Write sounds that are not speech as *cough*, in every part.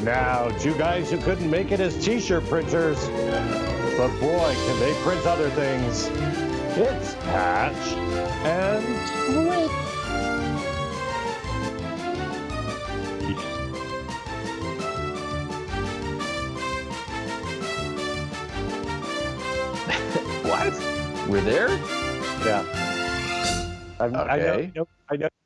And now, two guys who couldn't make it as t-shirt printers. But boy, can they print other things. It's Patch and Switch. *laughs* What? We're there? Yeah. I'm, I know, Okay. know- I know.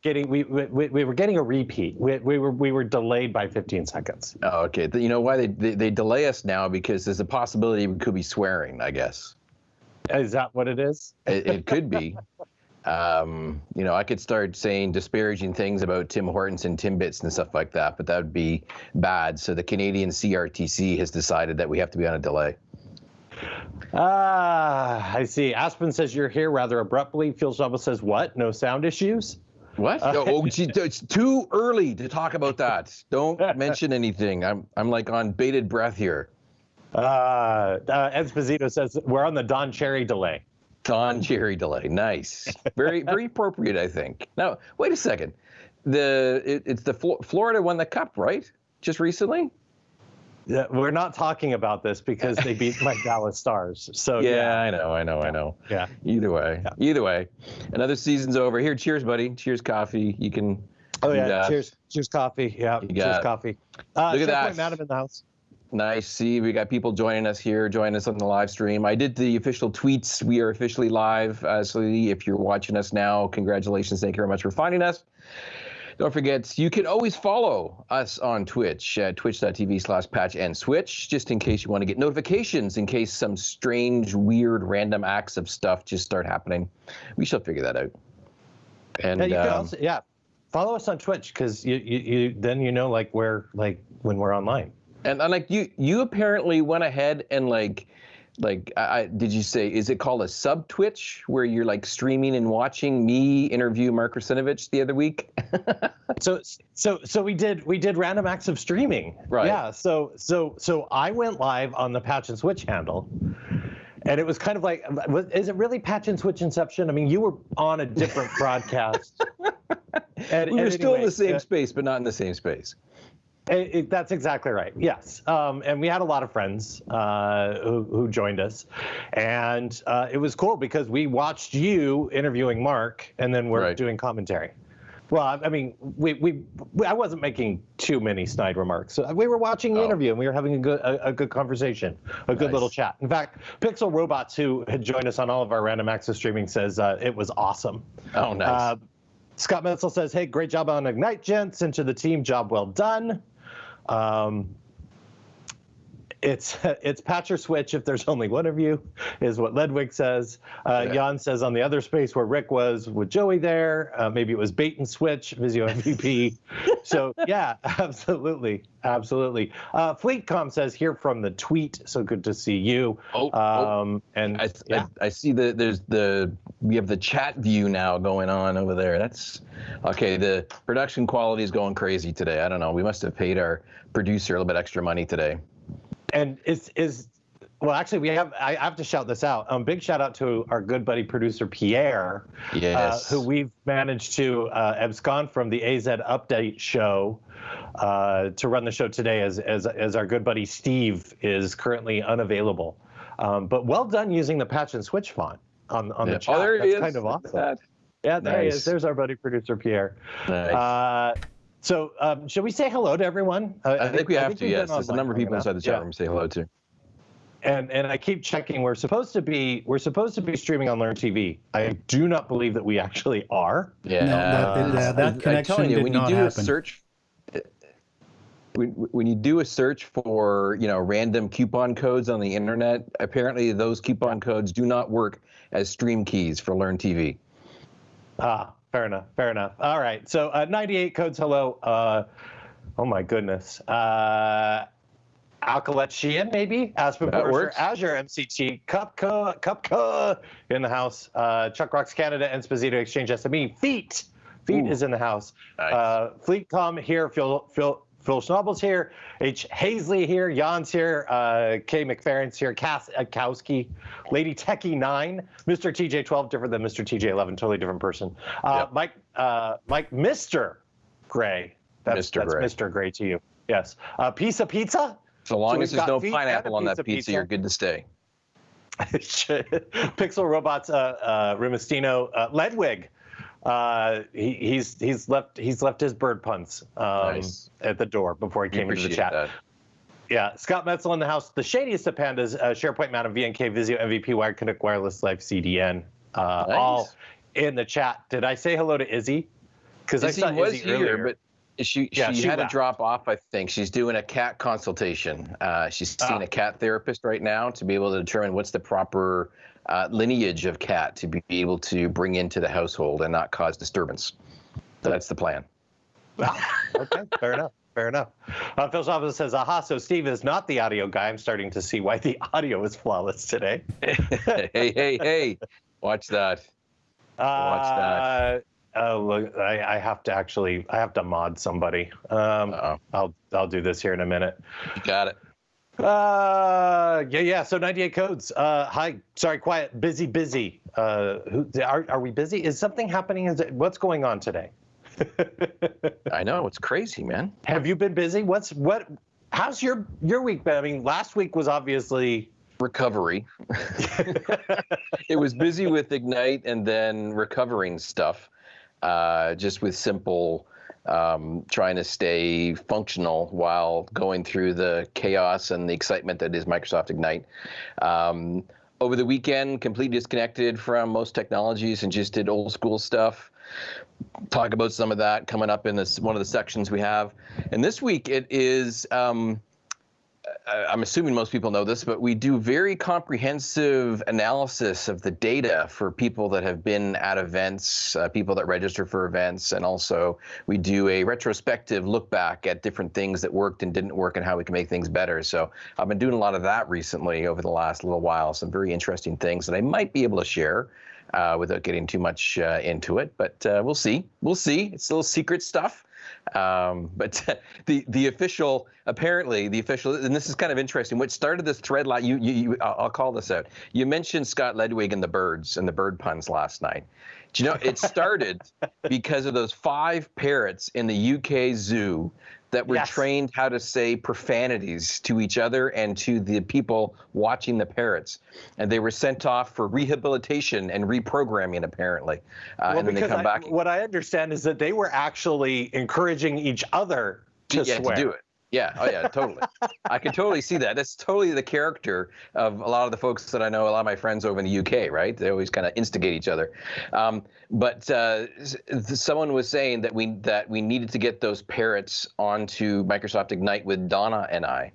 Getting we, we we were getting a repeat. We, we were we were delayed by 15 seconds. Oh, okay. You know why they, they they delay us now because there's a possibility we could be swearing. I guess Is that what it is? it, it could be. Um, you know, I could start saying disparaging things about Tim Hortons and Timbits and stuff like that, but that would be bad. So the Canadian CRTC has decided that we have to be on a delay. Ah, I see. Aspen says you're here rather abruptly. Phil Shovel says what? No sound issues? What? oh, *laughs* gee, it's too early to talk about that. Don't mention anything. I'm I'm like on bated breath here. Uh, uh, Esposito says we're on the Don Cherry delay. Don Cherry delay. Nice. Very *laughs* very appropriate, I think. Now, wait a second. The it, it's the Flo- Florida won the cup, right? Just recently? Yeah, we're not talking about this because they beat my *laughs* Dallas Stars. So Yeah, yeah, I know, I know, I know. yeah. Either way. Either way. Another season's over. Here, cheers, buddy. Cheers coffee. You can Oh yeah. got- Cheers. Cheers coffee. Yeah. Cheers coffee. Uh, Look at that. Madam in the house. Nice. See, we got people joining us here, joining us on the live stream. I did the official tweets. We are officially live. Uh, so if you're watching us now, congratulations. Thank you very much for finding us. Don't forget, you can always follow us on Twitch at twitch.tv slash patch and switch, just in case you want to get notifications, in case some strange, weird, random acts of stuff just start happening. We shall figure that out. And Yeah, you can um, also yeah. Follow us on Twitch because you, you you then you know like where like when we're online. And, and like you, you apparently went ahead and like, like, I, I, did you say is it called a sub Twitch where you're like streaming and watching me interview Mark Russinovich the other week? *laughs* So so so we did we did random acts of streaming. Right. Yeah. So so so I went live on the Patch and Switch handle. And it was kind of like, was, is it really Patch and Switch Inception? I mean, you were on a different broadcast. *laughs* And- we were and still in the same uh, space, but not in the same space. It, it- that's exactly right. Yes, um, and we had a lot of friends uh, who, who joined us, and uh, it was cool because we watched you interviewing Mark, and then we're Right. doing commentary. Well, I, I mean, we, we, we I wasn't making too many snide remarks. So we were watching the Oh. interview, and we were having a good a, a good conversation, a good Nice. little chat. In fact, Pixel Robots, who had joined us on all of our random access streaming, says uh, it was awesome. Oh, nice. Uh, Scott Menzel says, "Hey, great job on Ignite, gents. And to the team, job well done." Um, it's *laughs* it's patch or switch if there's only one of you, is what Ledwig says. Uh, Yeah. Jan says on the other space where Rick was with Joey there, uh, maybe it was bait and switch, Visio MVP. *laughs* so yeah, *laughs* absolutely, absolutely. Uh, Fleetcom says here from the tweet. So good to see you. Oh, oh. Um, and I, yeah. I, I see the there's the we have the chat view now going on over there. That's okay. The production quality is going crazy today. I don't know. We must have paid our producer a little bit extra money today. and is is well actually we have i have to shout this out um big shout out to our good buddy producer pierre Yes. uh, who we've managed to uh, abscond from the az update show uh, to run the show today as, as as our good buddy steve is currently unavailable um, but well done using the patch and switch font on on Yeah. the chat Oh, there that's he is. kind of Look awesome that. yeah there he is there's our buddy producer pierre Nice. uh, so um, should we say hello to everyone Uh, I think we have to. we've Yes, there's a number of people inside the chat Yeah room say hello to. And and I keep checking. We're supposed to be we're supposed to be streaming on Learn TV. I do not believe that we actually are. Yeah, that- it- uh, that I- I'm connection telling you, did when you not do a search, when, when you do a search for you know random coupon codes on the internet, apparently those coupon codes do not work as stream keys for Learn TV. Ah, fair enough. Fair enough. All right. So uh, 98 codes. Hello. Uh, oh my goodness. Uh, Alkalet Sheehan, maybe Aspen That. Azure MCT, Cupca, Cupca in the house. Uh, Chuck Rocks Canada, and Esposito Exchange SME, Feet, Feet Ooh. is in the house. Nice. Uh, Fleetcom here. Phil Phil Phil Schnabel's here. H. Hazley here. Jan's here. Uh, Kay McFerrin's here. Cass Kowski. Lady Techie 9. Mr. TJ12, different than Mr. TJ11, totally different person. Uh, yep. Mike, uh, Mike, Mr. Gray. That's, Mr. That's Gray. Mr. Gray to you. Yes. Uh, pizza pizza? So long so as there's no pineapple on that pizza, pizza, you're good to stay. *laughs* Pixel Robots, uh, uh, uh, Ledwig. Uh, he, he's he's left he's left his bird puns um, nice. at the door before he came into the chat. That. Yeah, Scott Metzel in the house. The shadiest of pandas, uh, SharePoint Mountain, VNK, Vizio, MVP, Wired Connect, Wireless Life, CDN, uh, nice. all in the chat. Did I say hello to Izzy? Because I saw was Izzy here, earlier. but she yeah, she, she had left. to drop off. I think she's doing a cat consultation. Uh, she's seeing a cat therapist right now to be able to determine what's the proper uh, lineage of cat to be able to bring into the household and not cause disturbance. So that's the plan. *laughs* okay, fair enough. Fair enough. Uh, Phil says, aha, so Steve is not the audio guy. I'm starting to see why the *laughs* audio is flawless today. *laughs* hey, hey, hey. Watch that. Watch that. Uh, Oh, look, I, I, have to actually, I have to mod somebody. Um, I'll, I'll do this here in a minute. You got it. Uh, yeah, yeah. So 98 codes. Uh, hi, sorry, quiet, busy, busy. Uh, who, are, are we busy? Is something happening? Is it, what's going on today? *laughs* I know it's crazy, man. Have you been busy? What's what? How's your your week been? I mean, last week was obviously recovery. *laughs* *laughs* it was busy with Ignite and then recovering stuff uh, just with simple um, trying to stay functional while going through the chaos and the excitement that is Microsoft Ignite. Um, over the weekend, completely disconnected from most technologies and just did old school stuff. Talk about some of that coming up in this one of the sections we have. And this week it is. Um, I'm assuming most people know this, but we do very comprehensive analysis of the data for people that have been at events, uh, people that register for events, and also we do a retrospective look back at different things that worked and didn't work and how we can make things better. So I've been doing a lot of that recently over the last little while, some very interesting things that I might be able to share. Uh, without getting too much uh, into it, but uh, we'll see. We'll see. It's a little secret stuff. Um, but *laughs* the the official, apparently the official, and this is kind of interesting. What started this thread? Like you, you, you I'll call this out. You mentioned Scott Ledwig and the birds and the bird puns last night. Do you know it started *laughs* because of those five parrots in the UK zoo that were yes. trained how to say profanities to each other and to the people watching the parrots. And they were sent off for rehabilitation and reprogramming, apparently. Uh, well, and then they come I, back. What I understand is that they were actually encouraging each other to yeah, swear. To do it. Yeah. Oh, yeah. Totally. I can totally see that. That's totally the character of a lot of the folks that I know. A lot of my friends over in the UK, right? They always kind of instigate each other. Um, but uh, someone was saying that we that we needed to get those parrots onto Microsoft Ignite with Donna and I,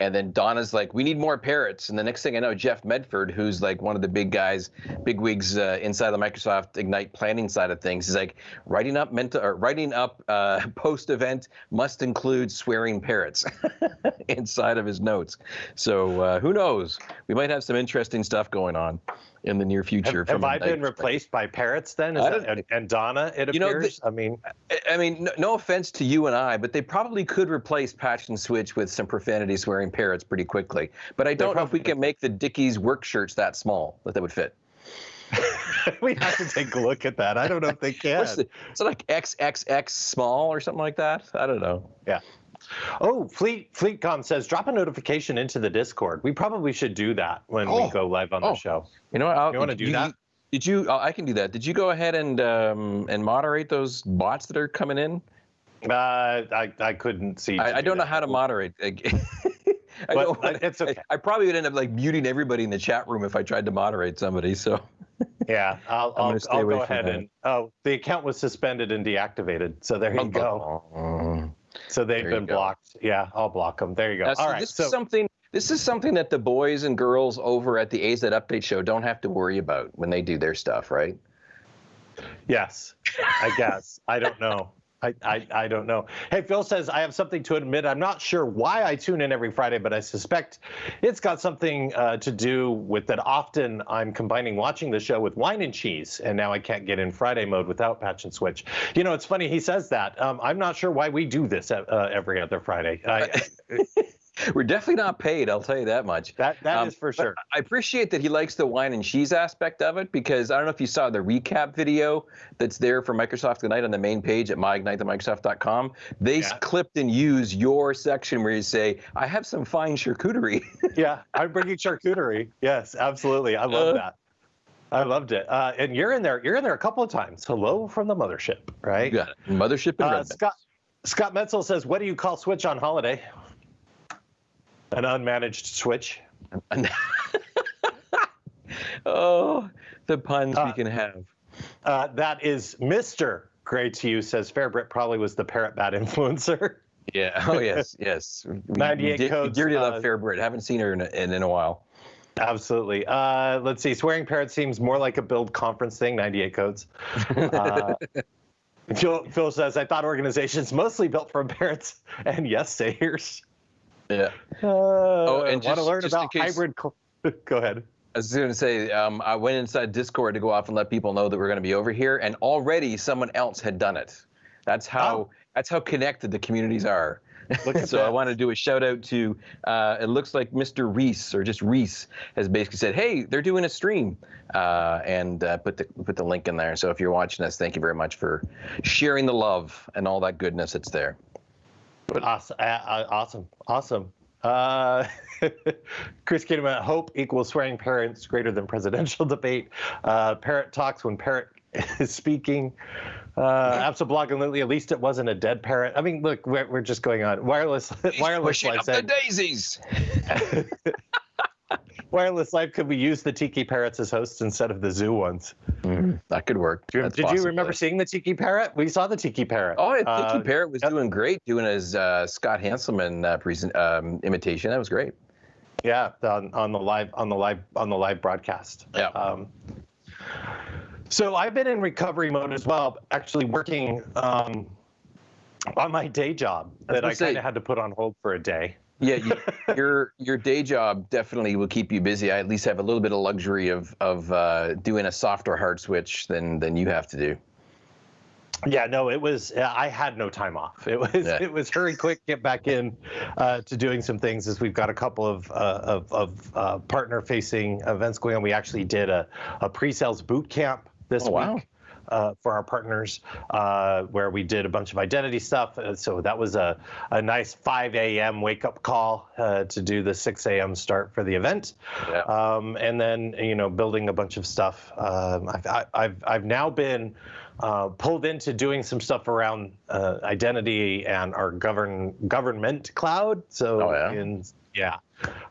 and then Donna's like, we need more parrots. And the next thing I know, Jeff Medford, who's like one of the big guys, big wigs uh, inside the Microsoft Ignite planning side of things, is like writing up mental or writing up uh, *laughs* post event must include swearing parrots *laughs* inside of his notes. So uh, who knows? We might have some interesting stuff going on in the near future. Have, have I been replaced by parrots then? That, and, Donna, it you appears. Know, I mean, I mean, no, no, offense to you and I, but they probably could replace Patch and Switch with some profanity swearing parrots pretty quickly. But I don't know if we can make the Dickies work shirts that small that they would fit. *laughs* we have to take a look at that. I don't know if they *laughs* can. What's the, is it like XXX small or something like that? I don't know. Yeah. Oh, Fleet FleetCom says drop a notification into the Discord. We probably should do that when oh. we go live on oh. the show. You know what? I'll, you want to do you, that? Did you? Oh, I can do that. Did you go ahead and um, and moderate those bots that are coming in? Uh, I I couldn't see. I, I don't know how to moderate. *laughs* I but know, it's okay. I, I, probably would end up like muting everybody in the chat room if I tried to moderate somebody. So. *laughs* yeah, I'll I'll, I'll go ahead that. and oh, the account was suspended and deactivated. So there you go. So they've been blocked. Yeah, I'll block them. There you go. Now, so All right. This so, is something. This is something that the boys and girls over at the AZ Update Show don't have to worry about when they do their stuff, right? Yes, I guess. I don't know. I, I, I don't know. Hey, Phil says, I have something to admit. I'm not sure why I tune in every Friday, but I suspect it's got something uh, to do with that often I'm combining watching the show with wine and cheese, and now I can't get in Friday mode without Patch and Switch. You know, it's funny he says that. Um, I'm not sure why we do this uh, every other Friday. I, *laughs* *laughs* We're definitely not paid. I'll tell you that much. That that um, is for sure. I appreciate that he likes the wine and cheese aspect of it because I don't know if you saw the recap video that's there for Microsoft tonight on the main page at myignitethemicrosoft.com. They yeah. clipped and used your section where you say, "I have some fine charcuterie." *laughs* yeah, I'm bringing charcuterie. Yes, absolutely. I love uh, that. I loved it. Uh, and you're in there. You're in there a couple of times. Hello from the mothership, right? You got it. Mothership and uh, Scott. Scott Metzel says, "What do you call Switch on holiday?" An unmanaged switch. *laughs* oh, the puns uh, we can have. Uh, that is Mr. Gray to you says Fairbrit probably was the parrot bat *laughs* influencer. Yeah. Oh yes, yes. 98 we, codes. Dearly uh, love Fairbrit. Haven't seen her in, in, in a while. Absolutely. Uh, let's see. Swearing parrot seems more like a build conference thing. 98 codes. *laughs* Uh, Phil, Phil says, I thought organizations mostly built from parrots and yes sayers. Yeah. Uh, oh, and want to learn about case, hybrid? *laughs* go ahead. I was going to say, um, I went inside Discord to go off and let people know that we're going to be over here, and already someone else had done it. That's how oh. that's how connected the communities are. *laughs* so that. I want to do a shout out to. Uh, it looks like Mr. Reese or just Reese has basically said, "Hey, they're doing a stream," uh, and uh, put the put the link in there. So if you're watching us, thank you very much for sharing the love and all that goodness that's there. Awesome, awesome, awesome. Uh, *laughs* Chris Kidman, hope equals swearing parents greater than presidential *laughs* debate. Uh, parrot talks when parrot *laughs* is speaking. Uh, and Lily, at least it wasn't a dead parrot. I mean, look, we're, we're just going on. Wireless, He's wireless life. the daisies. Wireless life. Could we use the tiki parrots as hosts instead of the zoo ones? Mm, that could work. Did, did you remember seeing the tiki parrot? We saw the tiki parrot. Oh, yeah, tiki uh, parrot was yep. doing great, doing his uh, Scott Hanselman uh, present um, imitation. That was great. Yeah, on, on the live on the live on the live broadcast. Yeah. Um, so I've been in recovery mode as well, actually working um, on my day job that I kind of had to put on hold for a day. Yeah, you, *laughs* your your day job definitely will keep you busy. I at least have a little bit of luxury of of uh, doing a softer hard switch than than you have to do. Yeah, no, it was. I had no time off. It was. Yeah. It was hurry, quick, get back in uh, to doing some things. As we've got a couple of uh, of, of uh, partner-facing events going on. We actually did a, a pre-sales boot camp this oh, wow. Uh, for our partners, uh, where we did a bunch of identity stuff. Uh, so that was a, a nice 5 a.m. wake up call uh, to do the 6 a.m. start for the event. Yeah. Um, and then, you know, building a bunch of stuff. Um, I've, I've, I've now been uh, pulled into doing some stuff around uh, identity and our govern government cloud. So, oh, yeah. In, yeah.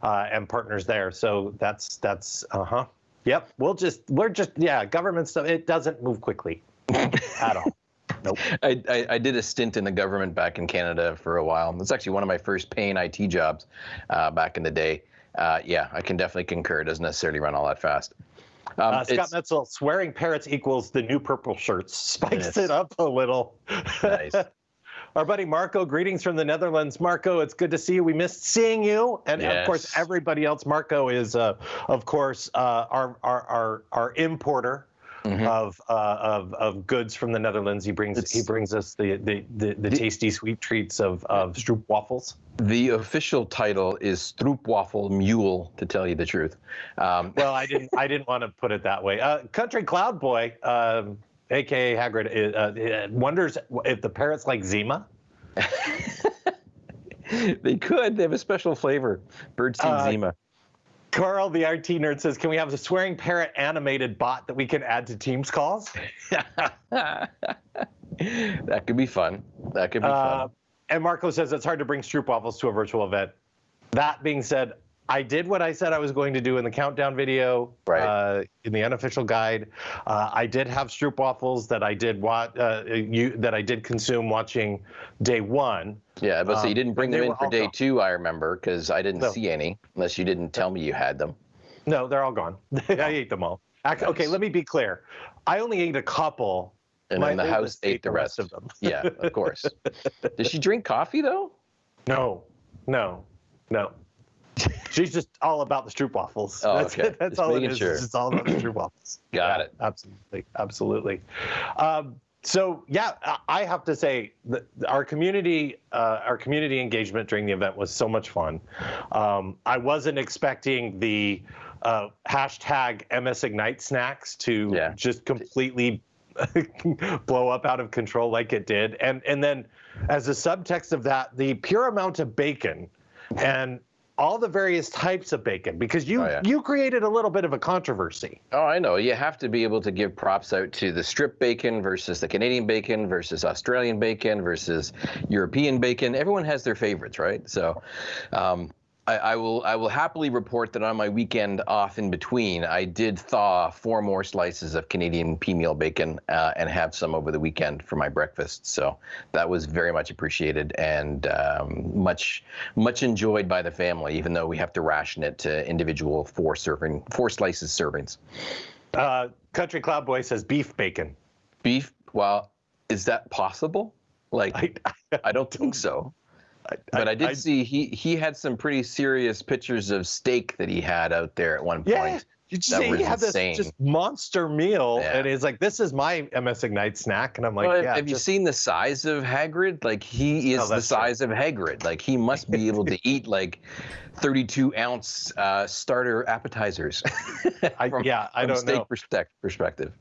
and partners there. So that's, that's, uh huh. Yep, we'll just we're just yeah, government stuff. It doesn't move quickly at all. *laughs* Nope. I, I, I, did a stint in the government back in Canada for a while. It's actually one of my first paying IT jobs uh, back in the day. Uh, yeah, I can definitely concur. It doesn't necessarily run all that fast. Um, uh, Scott Metzel, swearing parrots equals the new purple shirts. *laughs* Spikes yes. it up a little. Nice. *laughs* our buddy Marco. Greetings from the Netherlands, Marco. It's good to see you. We missed seeing you, and yes. of course everybody else. Marco is, uh, of course, uh, our, our our our importer. Mm-hmm. Of, uh, of of goods from the Netherlands, he brings it's, he brings us the the, the, the, tasty sweet treats of of stroop waffles. The official title is Stroopwafel Mule, to tell you the truth. Um, well, I didn't I didn't want to put it that way. Uh, Country Cloud Boy, um, aka Hagrid, uh, wonders if the parrots like Zima. *laughs* they could. They have a special flavor. Birdseed uh, Zima. Carl, the RT nerd, says, "Can we have a swearing parrot animated bot that we can add to Teams calls?" *laughs* that could be fun. That could be uh, fun. And Marco says it's hard to bring stroopwafels to a virtual event. That being said, I did what I said I was going to do in the countdown video, right. uh, in the unofficial guide. Uh, I did have stroopwafels that I did watch, uh, you, that I did consume watching day one. Yeah, but um, so you didn't bring them in for day gone. two, I remember, because I didn't no. see any, unless you didn't tell me you had them. No, they're all gone. *laughs* I ate them all. Nice. Okay, let me be clear. I only ate a couple And My then the house ate the rest. of them. yeah, of course. *laughs* Does she drink coffee though? No, no, no. She's just all about the stroop waffles. Oh, that's okay. it. *laughs* That's Just all it is. sure. It's just all about the stroop *clears throat* waffles. Got Yeah, it. Absolutely, absolutely. Um, so yeah, I- I have to say that our community, uh, our community engagement during the event was so much fun. Um, I wasn't expecting the uh, hashtag MS Ignite snacks to Yeah. just completely *laughs* blow up out of control like it did, and and then as a subtext of that, the pure amount of bacon and all the various types of bacon because you Oh, yeah. you created a little bit of a controversy. Oh, I know. You have to be able to give props out to the strip bacon versus the Canadian bacon versus Australian bacon versus European bacon. Everyone has their favorites, right? So, um, I, I will I will happily report that on my weekend off in between, I did thaw four more slices of Canadian peameal bacon uh, and have some over the weekend for my breakfast. So that was very much appreciated and um, much much enjoyed by the family, even though we have to ration it to individual four serving four slices servings. Uh, Country Cloud Boy says beef bacon. beef well is that possible like I, *laughs* i don't think so but i, did see he he had some pretty serious pictures of steak that he had out there at one Yeah, point Did you see he had this insane. just monster meal, Yeah. and he's like, "This is my MS Ignite snack," and I'm like, Well, have- "Yeah." have you seen the size of Hagrid? Like he is Oh, the that's true. size of Hagrid. Like he must be able to *laughs* eat like 32 ounce uh, starter appetizers. *laughs* I, from- yeah, I from don't steak know. perspec- perspective.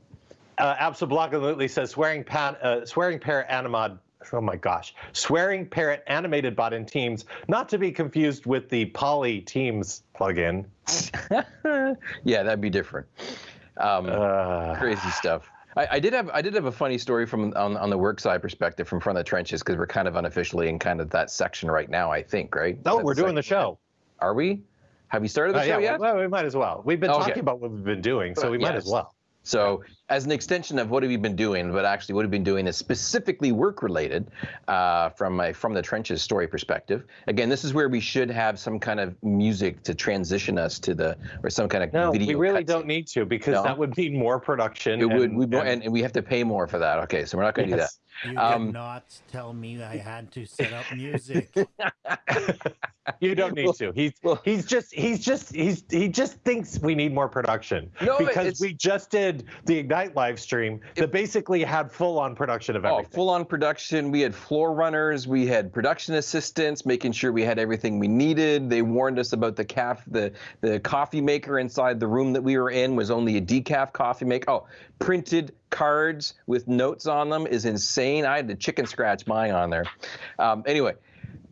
Uh, absolutely says swearing pan, uh, swearing parrot animad. Oh my gosh, swearing parrot animated bot in Teams, not to be confused with the Poly Teams plugin. *laughs* yeah, that'd be different. Um, Uh, crazy stuff. I, I did have I did have a funny story from on, on the work side perspective from front of the trenches because we're kind of unofficially in kind of that section right now. I think right. oh, That's we're doing the show. Are we? Have you started the Uh, show yeah, yet? well, we might as well. We've been Okay. talking about what we've been doing, so we might yes. as well. So, as an extension of what we've you been doing, but actually what we've you been doing is specifically work related uh, from a from the trenches story perspective. Again, this is where we should have some kind of music to transition us to the or some kind of No, video. we really cutscene. don't need to because No? that would mean more production. It would, and- we, and- and, and we have to pay more for that. Okay, so we're not going to Yes. *laughs* Do that. You Um, did not tell me I had to set up music. *laughs* *laughs* You don't need Well- to. He's well- he's just he's just he's he just thinks we need more production No, because it's- we just did the Ignite live stream that basically had full on production of everything. Oh, everything. full on production. We had floor runners, we had production assistants, making sure we had everything we needed. They warned us about the caf the the coffee maker inside the room that we were in was only a decaf coffee maker. Oh, printed cards with notes on them is insane. I had to chicken scratch mine on there. Um, anyway,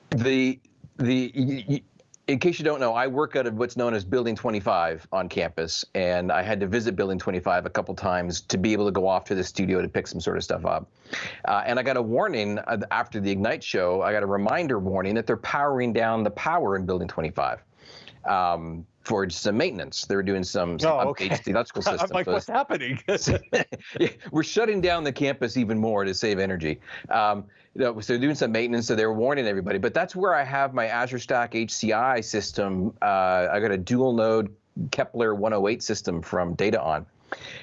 the the y- y- in case you don't know, I work out of what's known as Building 25 on campus, and I had to visit Building 25 a couple times to be able to go off to the studio to pick some sort of stuff up. Uh, and I got a warning uh, after the Ignite show. I got a reminder warning that they're powering down the power in Building 25 um, for some maintenance. They were doing some, some Oh, okay. updates to the electrical *laughs* system. I'm like, So what's happening? *laughs* *laughs* we're shutting down the campus even more to save energy. Um, you know, so they're doing some maintenance, so they're warning everybody. But that's where I have my Azure Stack HCI system. Uh, I got a dual node Kepler 108 system from DataON.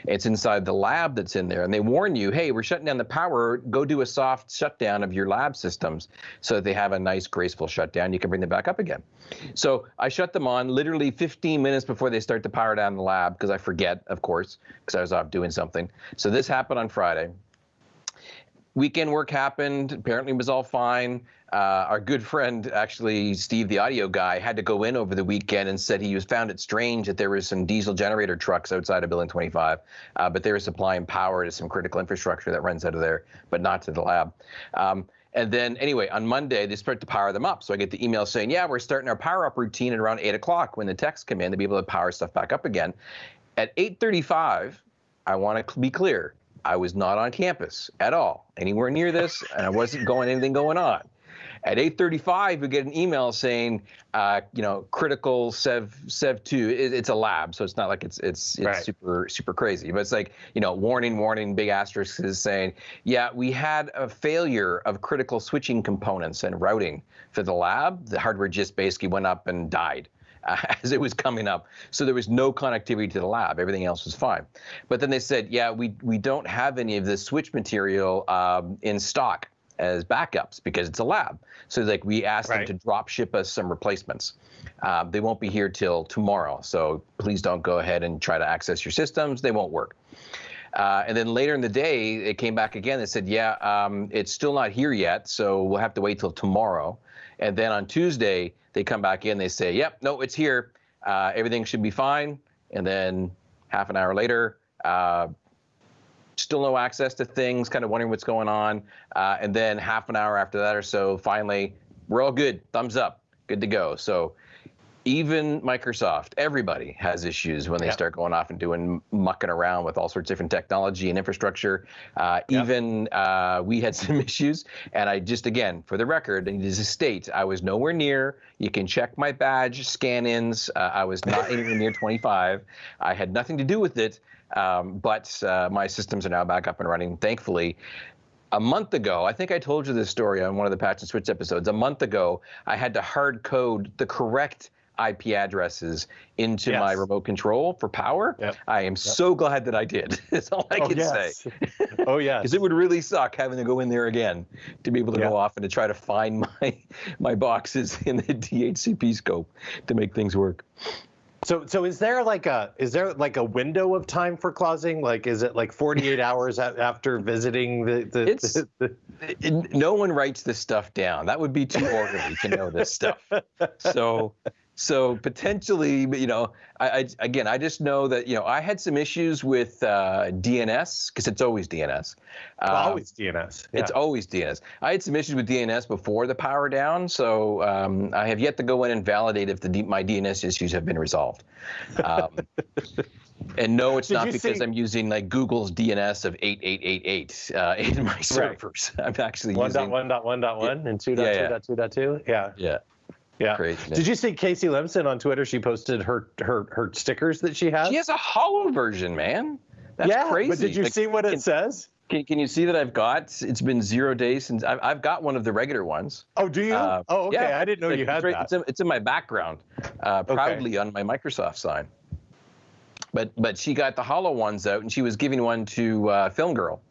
It's inside the lab that's in there, and they warn you, hey, we're shutting down the power. Go do a soft shutdown of your lab systems so that they have a nice, graceful shutdown. You can bring them back up again. So I shut them on literally 15 minutes before they start to power down the lab because I forget, of course, because I was off doing something. So this happened on Friday. Weekend work happened. Apparently, it was all fine. Uh, our good friend, actually, Steve, the audio guy, had to go in over the weekend and said he was found it strange that there was some diesel generator trucks outside of Building 25, uh, but they were supplying power to some critical infrastructure that runs out of there, but not to the lab. Um, and then, anyway, on Monday, they start to power them up. So I get the email saying, yeah, we're starting our power up routine at around 8 o'clock when the techs come in to be able to power stuff back up again. At 8.35, I want to be clear, I was not on campus at all, anywhere near this, and I wasn't going anything going on. At 8:35, we get an email saying, uh, you know, critical Sev Sev two. It, it's a lab, so it's not like it's it's it's Right. super super crazy, but it's like you know, warning, warning, big asterisk is saying, yeah, we had a failure of critical switching components and routing for the lab. The hardware just basically went up and died. *laughs* as it was coming up. So there was no connectivity to the lab. Everything else was fine. But then they said, yeah, we we don't have any of the switch material um, in stock as backups because it's a lab. So like we asked Right. them to drop ship us some replacements. Uh, they won't be here till tomorrow. So please don't go ahead and try to access your systems. They won't work. Uh, and then later in the day, it came back again. They said, yeah, um, it's still not here yet. So we'll have to wait till tomorrow. And then on Tuesday, they come back in. They say, yep, no, it's here. Uh, everything should be fine. And then half an hour later, uh, still no access to things, kind of wondering what's going on. Uh, and then half an hour after that or so, finally, we're all good. Thumbs up. Good to go. So even Microsoft, everybody has issues when they Yep. start going off and doing mucking around with all sorts of different technology and infrastructure. Uh, Yep. Even uh, we had *laughs* some issues, and I just again, for the record, and as a state, I was nowhere near. You can check my badge scan-ins. Uh, I was not *laughs* anywhere near 25. I had nothing to do with it, um, but uh, my systems are now back up and running, thankfully a month ago, I think I told you this story on one of the Patch and Switch episodes. A month ago, I had to hard code the correct IP addresses into Yes. my remote control for power. Yep. I am so glad that I did. *laughs* That's all I oh, can say. oh *laughs* yeah. Because it would really suck having to go in there again to be able to Yeah. go off and to try to find *laughs* my my boxes in the DHCP scope to make things work. So, so is there like a is there like a window of time for closing? Like, is it like 48 hours a- after visiting the the, It's- the, the It- no one writes this stuff down. That would be too orderly to know this stuff. So, so potentially, you know, I, I again, I just know that you know I had some issues with uh, DNS because it's always DNS. well, Um, always DNS? It's always DNS. I had some issues with DNS before the power down, so um, I have yet to go in and validate if the my DNS issues have been resolved. Um, *laughs* and no, it's Did not because see- I'm using like Google's DNS of 8888 uh, *laughs* in my servers. I'm actually one using dot one dot one dot one and two dot two dot two dot two. Yeah, yeah, yeah. craziness. Did you see Casey Lemson on Twitter? She posted her her her stickers that she has. She has a hollow version, man. That's yeah, crazy. but did you Like, see what it can- says? Can, can you see that I've got? It's been zero days since I've, I've got one of the regular ones. Oh, do you? Uh, oh, okay. yeah, I didn't know you had it's, right- that. It's in, it's in my background, uh, proudly on my Microsoft sign. But but she got the hollow ones out, and she was giving one to uh, Film Girl.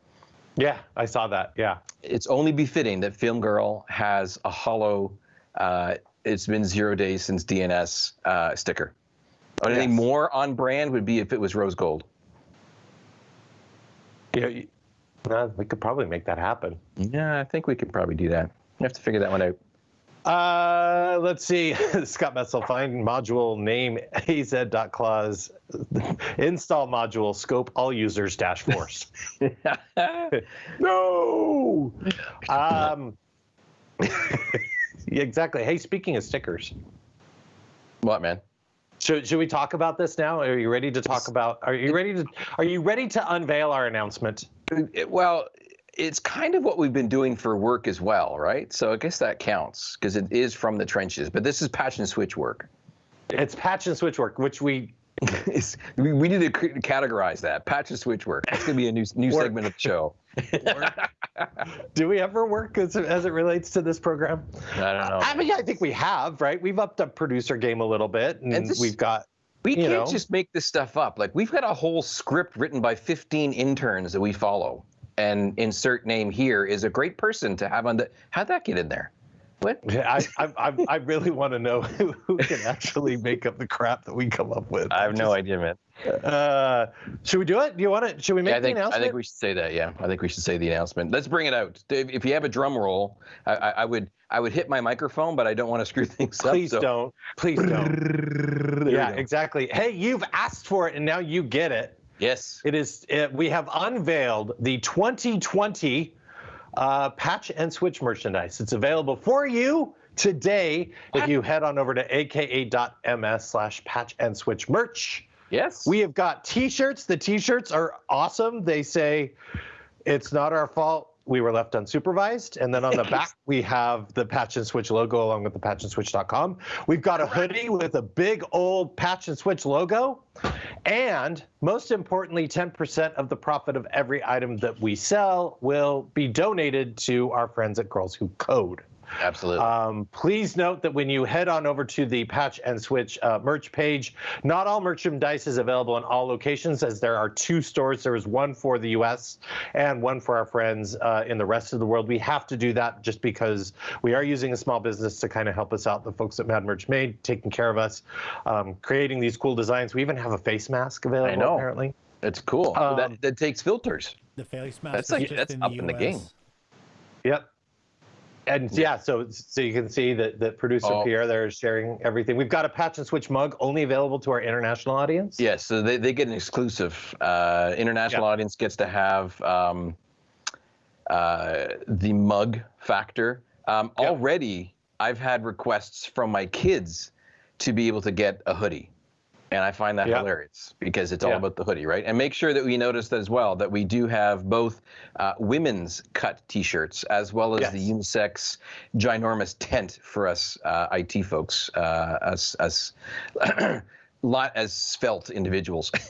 Yeah, I saw that. Yeah. It's only befitting that Film Girl has a hollow. Uh, it's been zero days since DNS uh, sticker. Anything Yes. more on brand would be if it was rose gold. Yeah. you- uh, we could probably make that happen. Yeah, I think we could probably do that. We have to figure that one out. Uh, let's see. *laughs* Scott Messel, find module name az.clause *laughs* install module scope all users dash force. *laughs* no. Um, exactly. Hey, speaking of stickers, what man? should, should we talk about this now? Are you ready to talk about? Are you ready to? Are you ready to unveil our announcement? It- well, it's kind of what we've been doing for work as well, right? So I guess that counts because it is from the trenches. But this is patch and switch work. It's patch and switch work, which we *laughs* we, we need to categorize that patch and switch work. That's gonna be a new new Work. segment of the show. do we ever work as, as it relates to this program? I don't know. I mean, I think we have, right? We've upped up producer game a little bit, and, And this- we've got. We can't know. just make this stuff up. Like we've got a whole script written by 15 interns that we follow, and insert name here is a great person to have on the. How'd that get in there? What? I, I, I, I really want to know *laughs* who, who can actually make up the crap that we come up with. I have no idea, man. Uh, should we do it? Do you want to? Should we make Yeah, I think the I think we should say that. Yeah, I think we should say the announcement. Let's bring it out. Dave, if you have a drum roll, I, I, I would I would hit my microphone, but I don't want to screw *laughs* things up. Please so- don't. Please don't. There yeah, exactly. Hey, you've asked for it, and now you get it. Yes. It is. It, we have unveiled the 2020 uh, patch and switch merchandise. It's available for you today if you head on over to aka.ms slash patch and switch merch. Yes. We have got T-shirts. The T-shirts are awesome. They say, "It's not our fault. We were left unsupervised." And then on the back, *laughs* we have the Patch and Switch logo along with the patchandswitch.com. We've got a hoodie with a big old Patch and Switch logo, and most importantly, 10% of the profit of every item that we sell will be donated to our friends at Girls Who Code. Absolutely. Um, please note that when you head on over to the Patch and Switch uh, merch page, not all merchandise is available in all locations, as there are two stores. There is one for the U.S. and one for our friends uh, in the rest of the world. We have to do that just because we are using a small business to kind of help us out. The folks at Mad Merch Made taking care of us, um, creating these cool designs. We even have a face mask available. I know. Apparently, it's cool. um, that, that takes filters. The face mask That's is like- just that's in up the in the game. Yep. And yeah, so so you can see that that producer Oh. Pierre there is sharing everything. We've got a patch and switch mug only available to our international audience. Yes, so they, they get an exclusive. Uh, international Yeah. audience gets to have um, uh, the mug factor. Um, Yeah. Already, I've had requests from my kids to be able to get a hoodie. And I find that Yeah. hilarious because it's all Yeah. about the hoodie, right? And make sure that we notice that as well that we do have both uh, women's cut T-shirts as well as Yes. the unisex ginormous tent for us uh, IT folks, uh, us us *clears throat* lot as svelte individuals. *laughs*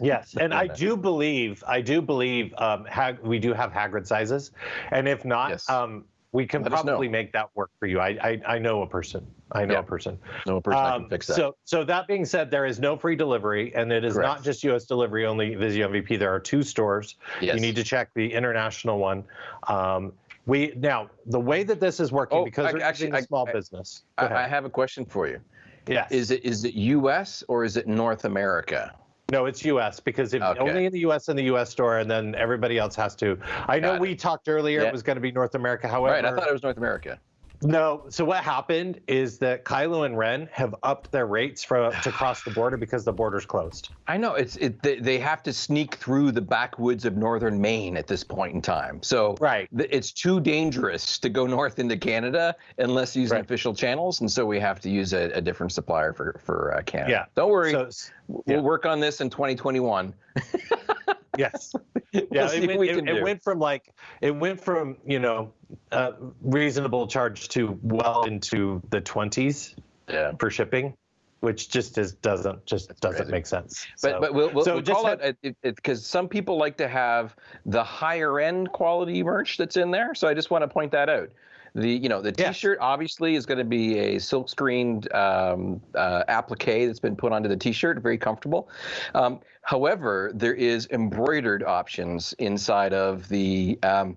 Yes, and I do believe I do believe um, we do have Hagrid sizes, and if not, Yes. um, we can Let probably make that work for you. I I, I know a person. I know Yeah. a person. no person that Um, can fix that. So, so that being said, there is no free delivery, and it is Correct. not just U.S. delivery only. Visio MVP. There are two stores. yes. You need to check the international one. Um, we now the way that this is working Oh, because I- we're actually, a small I- business. I, I have a question for you. yes. Is it is it U.S. or is it North America? No, it's U.S. because if Okay. only in the U.S. in the U.S. store, and then everybody else has to. I know it. we talked earlier; Yeah. it was going to be North America. However, right, I thought it was North America. No. So what happened is that Kylo and Ren have upped their rates for to *sighs* cross the border because the border's closed. I know it's it. They, they have to sneak through the backwoods of northern Maine at this point in time. So Right. th- it's too dangerous to go north into Canada unless using Right. official channels, and so we have to use a, a different supplier for for uh, Canada. Yeah. Don't worry, So we'll work on this in 2021. *laughs* yes. *laughs* We'll Yeah, it, went, we it, it went from like it went from you know uh, reasonable charge to well into the twenties yeah. for shipping, which just is doesn't just doesn't crazy. make sense. But So- but we'll, we'll, so we'll just call have- it it because some people like to have the higher end quality merch that's in there. So I just want to point that out. The you know the T-shirt obviously is going to be a silk screened um, uh, applique that's been put onto the T-shirt, very comfortable. Um, however, there is embroidered options inside of the. Um,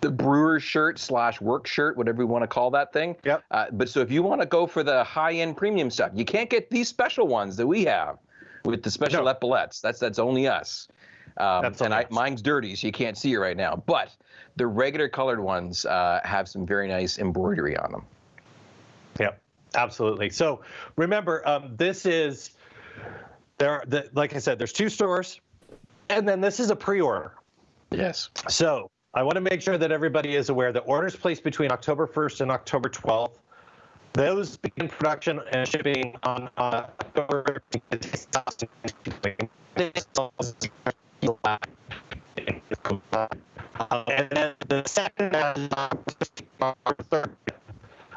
the brewer shirt slash work shirt, whatever we want to call that thing. Yep. Uh, but so if you want to go for the high end premium stuff, you can't get these special ones that we have with the special No. epaulettes. That's that's only us. Um, That's and I, mine's dirty, so you can't see it right now. But the regular colored ones uh, have some very nice embroidery on them. Yep, absolutely. So remember, um, this is there. Are, the, like I said, there's two stores, and then this is a pre-order. Yes. So I want to make sure that everybody is aware that orders placed between October 1st and October 12th, those begin production and shipping on uh, October. The second batch is on October 3rd.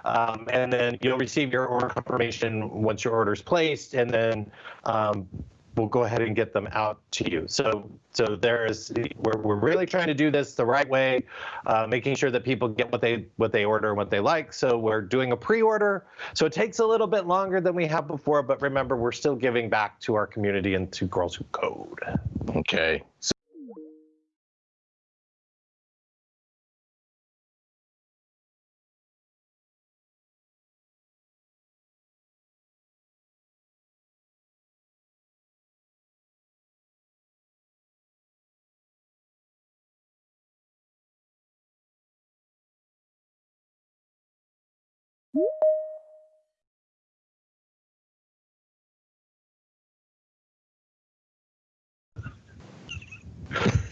Um, and then you'll receive your order confirmation once your order is placed, and then um, we'll go ahead and get them out to you. So, so there is we're, we're really trying to do this the right way, uh, making sure that people get what they what they order and what they like. So we're doing a pre-order. So it takes a little bit longer than we have before, but remember we're still giving back to our community and to Girls Who Code. Okay. So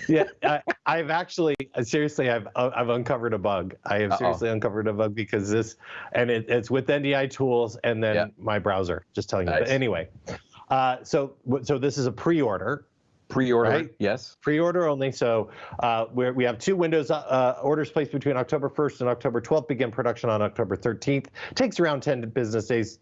yeah, I, I've actually seriously I've uh, I've uncovered a bug. I have Uh-oh. seriously uncovered a bug because this, and it, it's with NDI tools and then Yeah. my browser. Just telling you. Nice. But anyway, uh, so so this is a pre-order. pre-order. Right. Yes. Pre-order only. So uh, we're, we have two windows. Uh, uh, orders placed between October 1st and October 12th. Begin production on October 13th. Takes around 10 business days,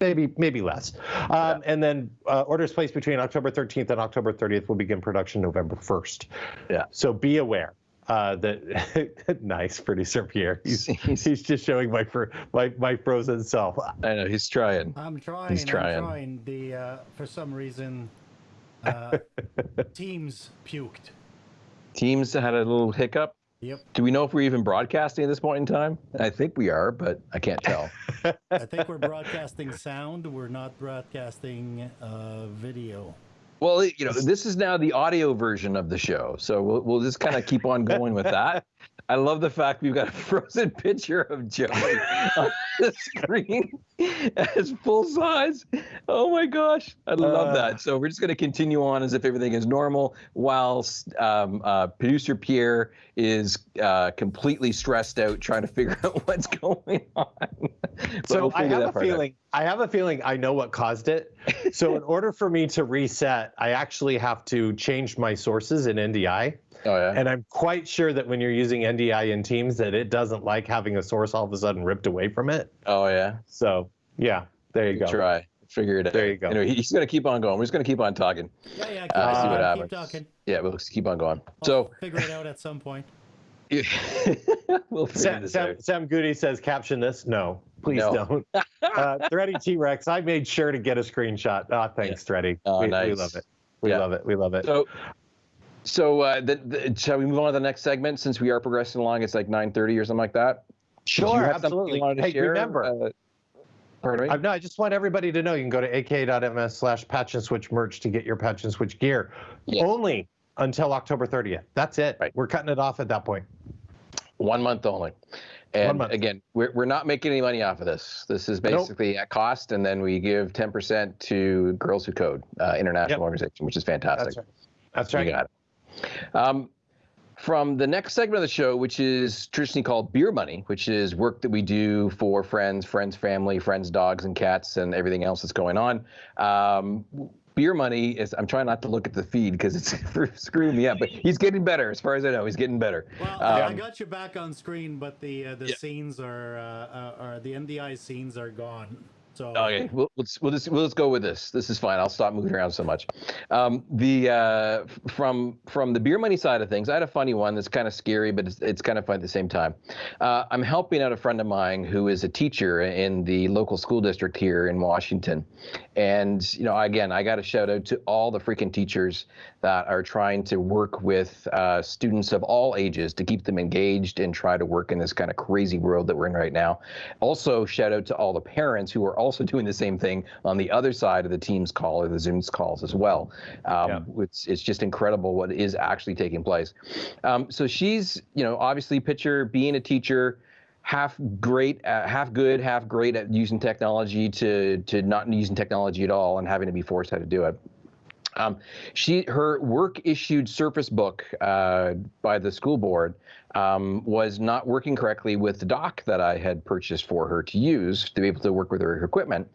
maybe maybe less. Um, And then uh, orders placed between October 13th and October 30th will begin production November 1st. Yeah. So be aware. uh, that *laughs* nice producer Pierre. *laughs* He's, he's just showing my fr- my my frozen self. I know he's trying. I'm trying. He's trying. I'm trying. The uh, for some reason, uh, *laughs* Teams puked. Teams had a little hiccup. Yep. Do we know if we're even broadcasting at this point in time? I think we are, but I can't tell. *laughs* I think we're broadcasting sound. We're not broadcasting uh, video. well, you know, this is now the audio version of the show, so we'll, we'll just kind of keep on going with that. *laughs* I love the fact we've got a *laughs* frozen picture of Joey on the *laughs* screen as full size. Oh my gosh, I love Uh. that. So we're just going to continue on as if everything is normal, whilst um, uh, producer Pierre is uh, completely stressed out trying to figure *laughs* out what's going on. So we'll I have a part out. feeling. I have a feeling I know what caused it. So in order for me to reset, I actually have to change my sources in NDI. Oh yeah. And I'm quite sure that when you're using NDI in Teams, that it doesn't like having a source all of a sudden ripped away from it. oh yeah. So yeah, there you go. Try. Figure it out. There you go. Anyway, he's going to keep on going. We're just going to keep on talking. Yeah, yeah. Keep, Uh, see what talking, happens. keep talking. Yeah, we'll keep on going. I'll So figure it out at some point. *laughs* we'll Sam, Sam, out. Sam Goody says, caption this. No, please No. don't. *laughs* uh, Thready T Rex, I made sure to get a screenshot. Ah, thanks, Thready. Oh, we, we love it. We Yeah. love it. We love it. So, so uh, the, the, shall we move on to the next segment since we are progressing along? It's like 9:30 or something like that. Sure, absolutely. you Hey, share? remember, Uh, pardon me. I, no, I just want everybody to know you can go to aka.ms slash patch and switch merch to get your patch and switch gear. Only until October 30th. That's it. Right. We're cutting it off at that point. One month only. And again, we're, we're not making any money off of this. This is Nope. basically at cost, and then we give 10% to Girls Who Code, uh, international Yep. organization, which is fantastic. That's right. That's You right. got it. Um, from the next segment of the show, which is traditionally called Beer Money, which is work that we do for friends, friends, family, friends, dogs, and cats, and everything else that's going on. Um, Beer Money is, I'm trying not to look at the feed because it's *laughs* screwing me up, but he's getting better. As far as I know, he's getting better. Well, I Um, got you back on screen, but the uh, the Yeah. scenes are uh, uh, are the NDI scenes are gone. So Okay, we'll, let's we'll just we'll just go with this. This is fine. I'll stop moving around so much. Um, the uh, from from the beer money side of things, I had a funny one that's kind of scary, but it's, it's kind of fun at the same time. Uh, I'm helping out a friend of mine who is a teacher in the local school district here in Washington, and you know, again, I got to shout out to all the freaking teachers that are trying to work with uh, students of all ages to keep them engaged and try to work in this kind of crazy world that we're in right now. Also, shout out to all the parents who are also doing the same thing on the other side of the Teams call or the Zoom's calls as well. Um, it's, it's just incredible what is actually taking place. Um, so she's, you know, obviously picture being a teacher half great, uh, half good, half great at using technology to to not using technology at all and having to be forced how to do it. Um, she her work issued Surface Book uh, by the school board um, was not working correctly with the dock that I had purchased for her to use to be able to work with her equipment.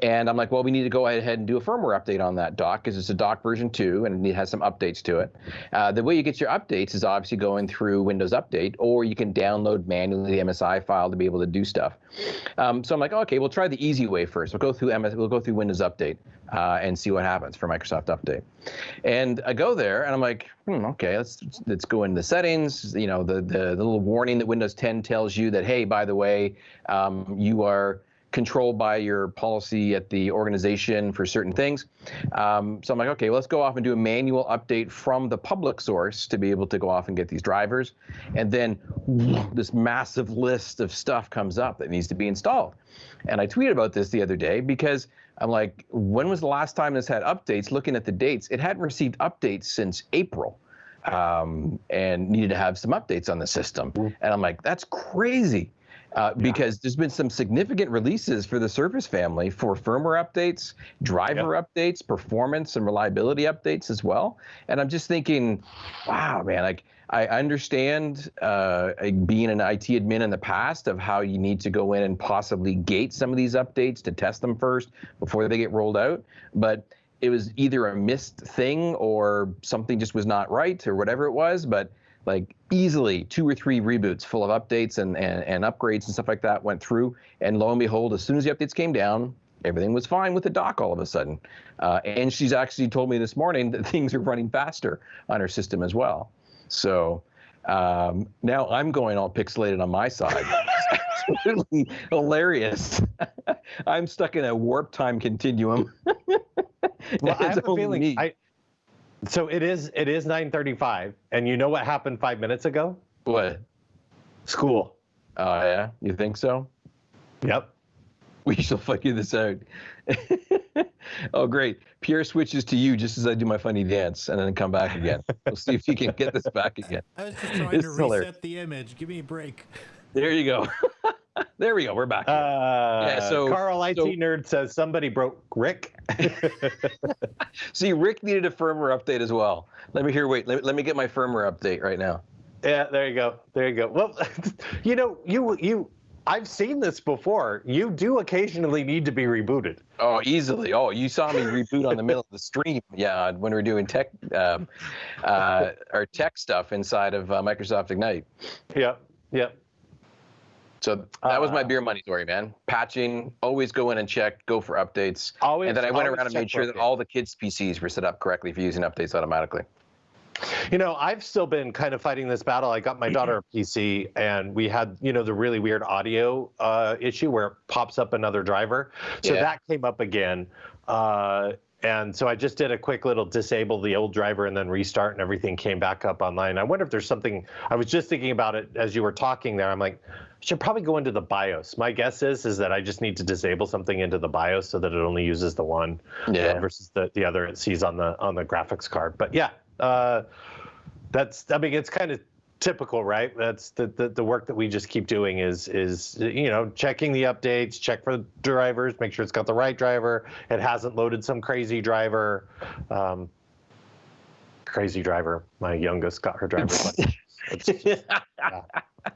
And I'm like, well, we need to go ahead and do a firmware update on that dock because it's a dock version two and it has some updates to it. Uh, the way you get your updates is obviously going through Windows Update, or you can download manually the MSI file to be able to do stuff. Um, so I'm like, okay, we'll try the easy way first. We'll go through MS, we'll go through Windows Update uh, and see what happens for Microsoft Update. And I go there and I'm like, hmm, okay, let's let's go into the settings. You know, the, the little warning that Windows 10 tells you that hey, by the way, um, you are controlled by your policy at the organization for certain things. Um, so I'm like, okay, well, let's go off and do a manual update from the public source to be able to go off and get these drivers. And then this massive list of stuff comes up that needs to be installed. And I tweeted about this the other day because I'm like, when was the last time this had updates? Looking at the dates, it hadn't received updates since April um, and needed to have some updates on the system. And I'm like, that's crazy. Uh, because there's been some significant releases for the Surface family for firmware updates, driver updates, performance and reliability updates as well. And I'm just thinking, wow, man, like I understand uh, being an IT admin in the past of how you need to go in and possibly gate some of these updates to test them first before they get rolled out. But it was either a missed thing or something just was not right or whatever it was. But like easily two or three reboots full of updates and, and, and upgrades and stuff like that went through. And lo and behold, as soon as the updates came down, everything was fine with the dock all of a sudden. Uh, and she's actually told me this morning that *laughs* things are running faster on her system as well. So Um, now I'm going all pixelated on my side. *laughs* Absolutely hilarious. *laughs* I'm stuck in a warp time continuum. *laughs* Well, I have a feeling. me. I, so it is. It is 9:35, and you know what happened five minutes ago? What? School. Oh yeah, you think so? Yep. We shall figure this out. *laughs* oh, great. Pierre switches to you just as I do my funny dance and then come back again. We'll see if you can get this back again. I was just trying This to is reset hilarious. the image. Give me a break. There you go. *laughs* there we go. We're back. Uh, Yeah, so- Carl IT so- nerd says somebody broke Rick. *laughs* see, Rick needed a firmware update as well. Let me hear. Wait, let, let me get my firmware update right now. yeah, there you go. There you go. Well, you know, you you. I've seen this before. You do occasionally need to be rebooted. Oh, easily. Oh, you saw me reboot on the middle of the stream. *laughs* Yeah, when we were doing tech, um, uh, our tech stuff inside of uh, Microsoft Ignite. Yep. Yep. So that was my Uh, beer money story, man. Patching, always go in and check, go for updates. Always. and then I went around and made sure that all the kids' PCs were set up correctly for using updates automatically. You know, I've still been kind of fighting this battle. I got my daughter a PC, and we had, you know, the really weird audio uh, issue where it pops up another driver. So Yeah. that came up again. Uh, and so I just did a quick little disable the old driver and then restart, and everything came back up online. I wonder if there's something. I was just thinking about it as you were talking there. I'm like, I should probably go into the BIOS. My guess is is that I just need to disable something into the BIOS so that it only uses the one uh, Yeah. versus the, the other it sees on the on the graphics card. But yeah, uh, that's I mean it's kind of typical, right? That's the, the the work that we just keep doing is is you know checking the updates, check for the drivers, make sure it's got the right driver, it hasn't loaded some crazy driver. Um, crazy driver. My youngest got her driver's *laughs* license. Yeah.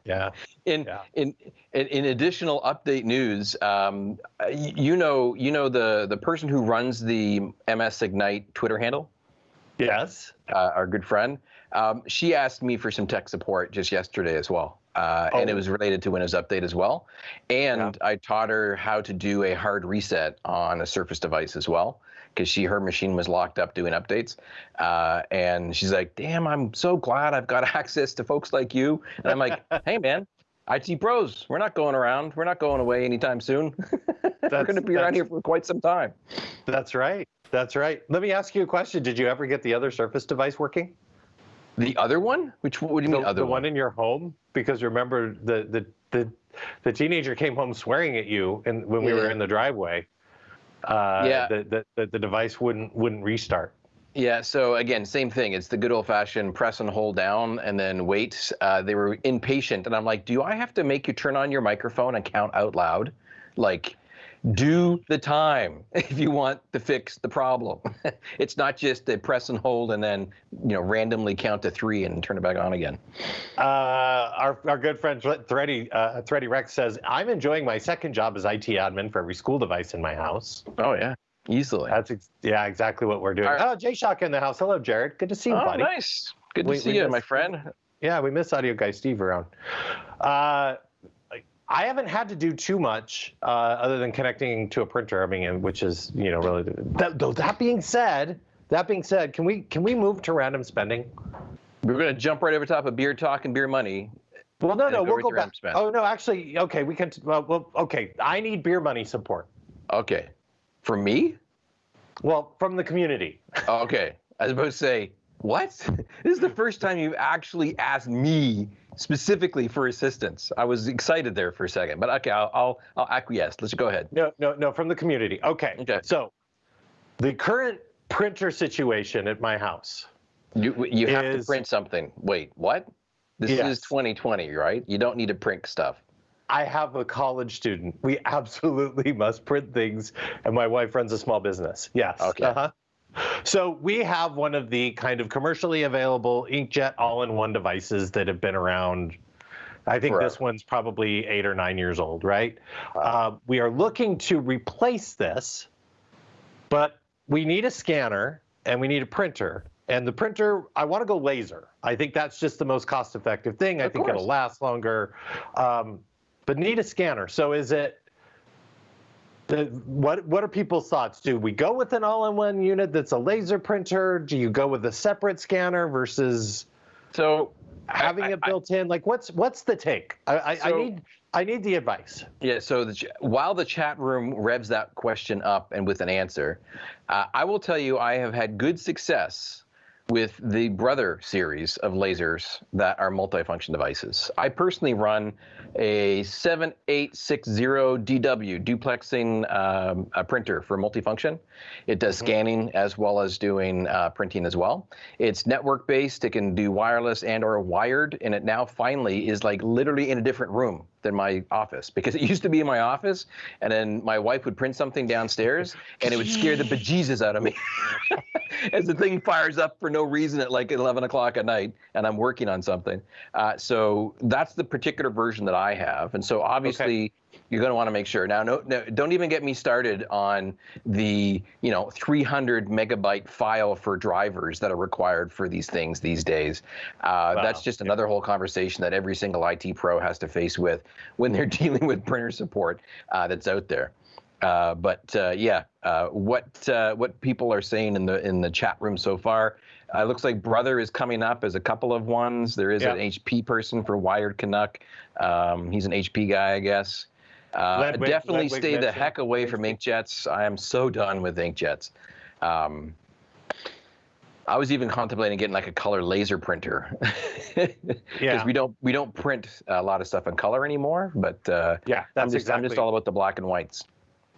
yeah. *laughs* In, Yeah. in in in additional update news, um, you know you know the the person who runs the MS Ignite Twitter handle, Yes. uh, our good friend. Um, she asked me for some tech support just yesterday as well, uh, and it Oh. was related to Windows Update as well. And I taught her how to do a hard reset on a Surface device as well, because she her machine was locked up doing updates. Uh, and she's like, "Damn, I'm so glad I've got *laughs* access to folks like you." And I'm like, *laughs* "Hey, man." IT pros, we're not going around. We're not going away anytime soon. *laughs* we're That's- going to be around here for quite some time. That's right. That's right. Let me ask you a question. Did you ever get the other Surface device working? The other one? Which what do you mean the, other the one? one in your home because remember the the the, the teenager came home swearing at you and when we were in the driveway uh Yeah. the, the, the the device wouldn't wouldn't restart Yeah, so again, same thing. It's the good old fashioned press and hold down and then wait. Uh, they were impatient. And I'm like, do I have to make you turn on your microphone and count out loud? Like, do the time *laughs* if you want to fix the problem. *laughs* it's not just a press and hold and then, you know, randomly count to three and turn it back on again. uh our, our good friend Thre- Thready uh Thready Rex says i'm enjoying my second job as it admin for every school device in my house Oh, yeah, easily. that's ex- yeah exactly what we're doing right. oh jay shock in the house hello jared good to see you Oh, buddy nice. Good to We- see we you, missed- my friend. Yeah, we miss audio guy Steve around. Uh, I haven't had to do too much uh, other than connecting to a printer. I mean, which is you know really. That, though that being said, that being said, can we can we move to random spending? We're going to jump right over top of beer talk and beer money. Well, no, no, we'll go back. spend. Oh no, actually, okay, we can. Well, well, okay, I need beer money support. Okay. For me? Well, from the community. Okay. I was about to say, what? *laughs* This is the first time you've actually asked me specifically for assistance. I was excited there for a second, but okay, I'll I'll, I'll acquiesce. Let's go ahead. No, no, no, from the community. Okay. Okay. So, the current printer situation at my house. You you have to print something. Wait, what? This Yes. is 2020, right? You don't need to print stuff. I have a college student. We *laughs* absolutely must print things, and my wife runs a small business. Yes. Okay. Uh-huh. So we have one of the kind of commercially available inkjet all-in-one devices that have been around. I think this one's probably eight or nine years old, right? Uh, we are looking to replace this, but we need a scanner and we need a printer. And the printer, I want to go laser. I think that's just the most cost-effective thing. I think course. it'll last longer. Um, but need a scanner. So is it? The, what what are people's thoughts? Do we go with an all-in-one unit that's a laser printer? Do you go with a separate scanner versus? So having I- it I- built in? Like, what's what's the take? I, I, I need I need the advice. Yeah, so the, while the chat room revs that question up and with an answer, uh, I will tell you I have had good success with the Brother series of lasers that are multifunction devices. I personally run a 7860 DW duplexing um, a printer for multifunction. It does scanning as well as doing uh, printing as well. It's network based. It can do wireless and or wired, and it now finally is like literally in a different room than my office because it used to be in my office, and then my wife would print something downstairs, and it would scare the bejesus out of me *laughs* as the thing fires up for no reason at like 11 o'clock at night, and I'm working on something. Uh, so that's the particular version that I have, and so obviously you're going to want to make sure. Now, no, no, don't even get me started on the you know 300 megabyte file for drivers that are required for these things these days. Uh, Wow. That's just another whole conversation that every single IT pro has to face with when they're *laughs* dealing with printer support uh, that's out there. Uh, but uh, yeah, uh, what uh, what people are saying in the in the chat room so far, uh, looks like Brother is coming up as a couple of ones. There is Yeah. an HP person for Wired Canuck. Um, he's an HP guy, I guess. Uh, Ledwig- definitely Ledwig stay the heck away from inkjets. I am so done with inkjets. Um, I was even contemplating getting like a color laser printer because *laughs* Yeah. we don't we don't print a lot of stuff in color anymore. But uh, Yeah, I'm that's just exactly. I'm just all about the black and whites.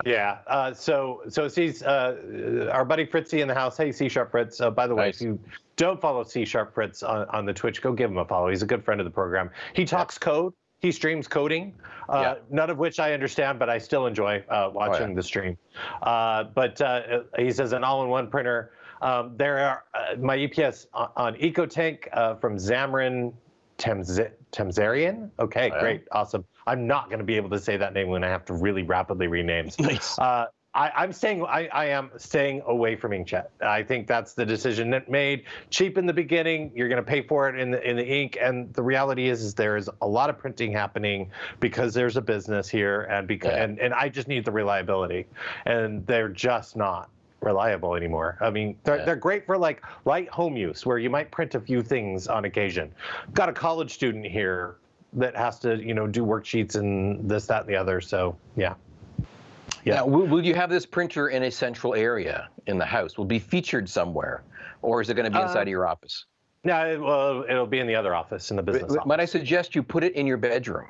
Yeah. Uh, so so sees uh, our buddy Fritzy in the house. Hey, C Sharp Fritz. Uh, by the way, if you don't follow C Sharp Fritz on, on the Twitch, go give him a follow. He's a good friend of the program. He talks code. He streams coding, uh, Yeah. none of which I understand, but I still enjoy uh, watching the stream. Uh, but uh, he says an all-in-one printer. Um, there are uh, my Epson, on EcoTank uh, from Xamarin Temz- Temzarian. Okay, Oh, yeah. great, awesome. I'm not going to be able to say that name when I have to really rapidly rename. *laughs* Nice. I, I'm staying. I, I am staying away from inkjet. I think that's the decision that made cheap in the beginning. You're going to pay for it in the in the ink, and the reality is, is there is a lot of printing happening because there's a business here, and because Yeah. and, and I just need the reliability, and they're just not reliable anymore. I mean, they're, Yeah. they're great for like light home use where you might print a few things on occasion. Got a college student here that has to, you know, do worksheets and this, that, and the other. So yeah. Yeah. Now, will, will you have this printer in a central area in the house? Will it be featured somewhere, or is it going to be inside Uh, of your office? No, it, well, it'll be in the other office, in the business office. Might I suggest you put it in your bedroom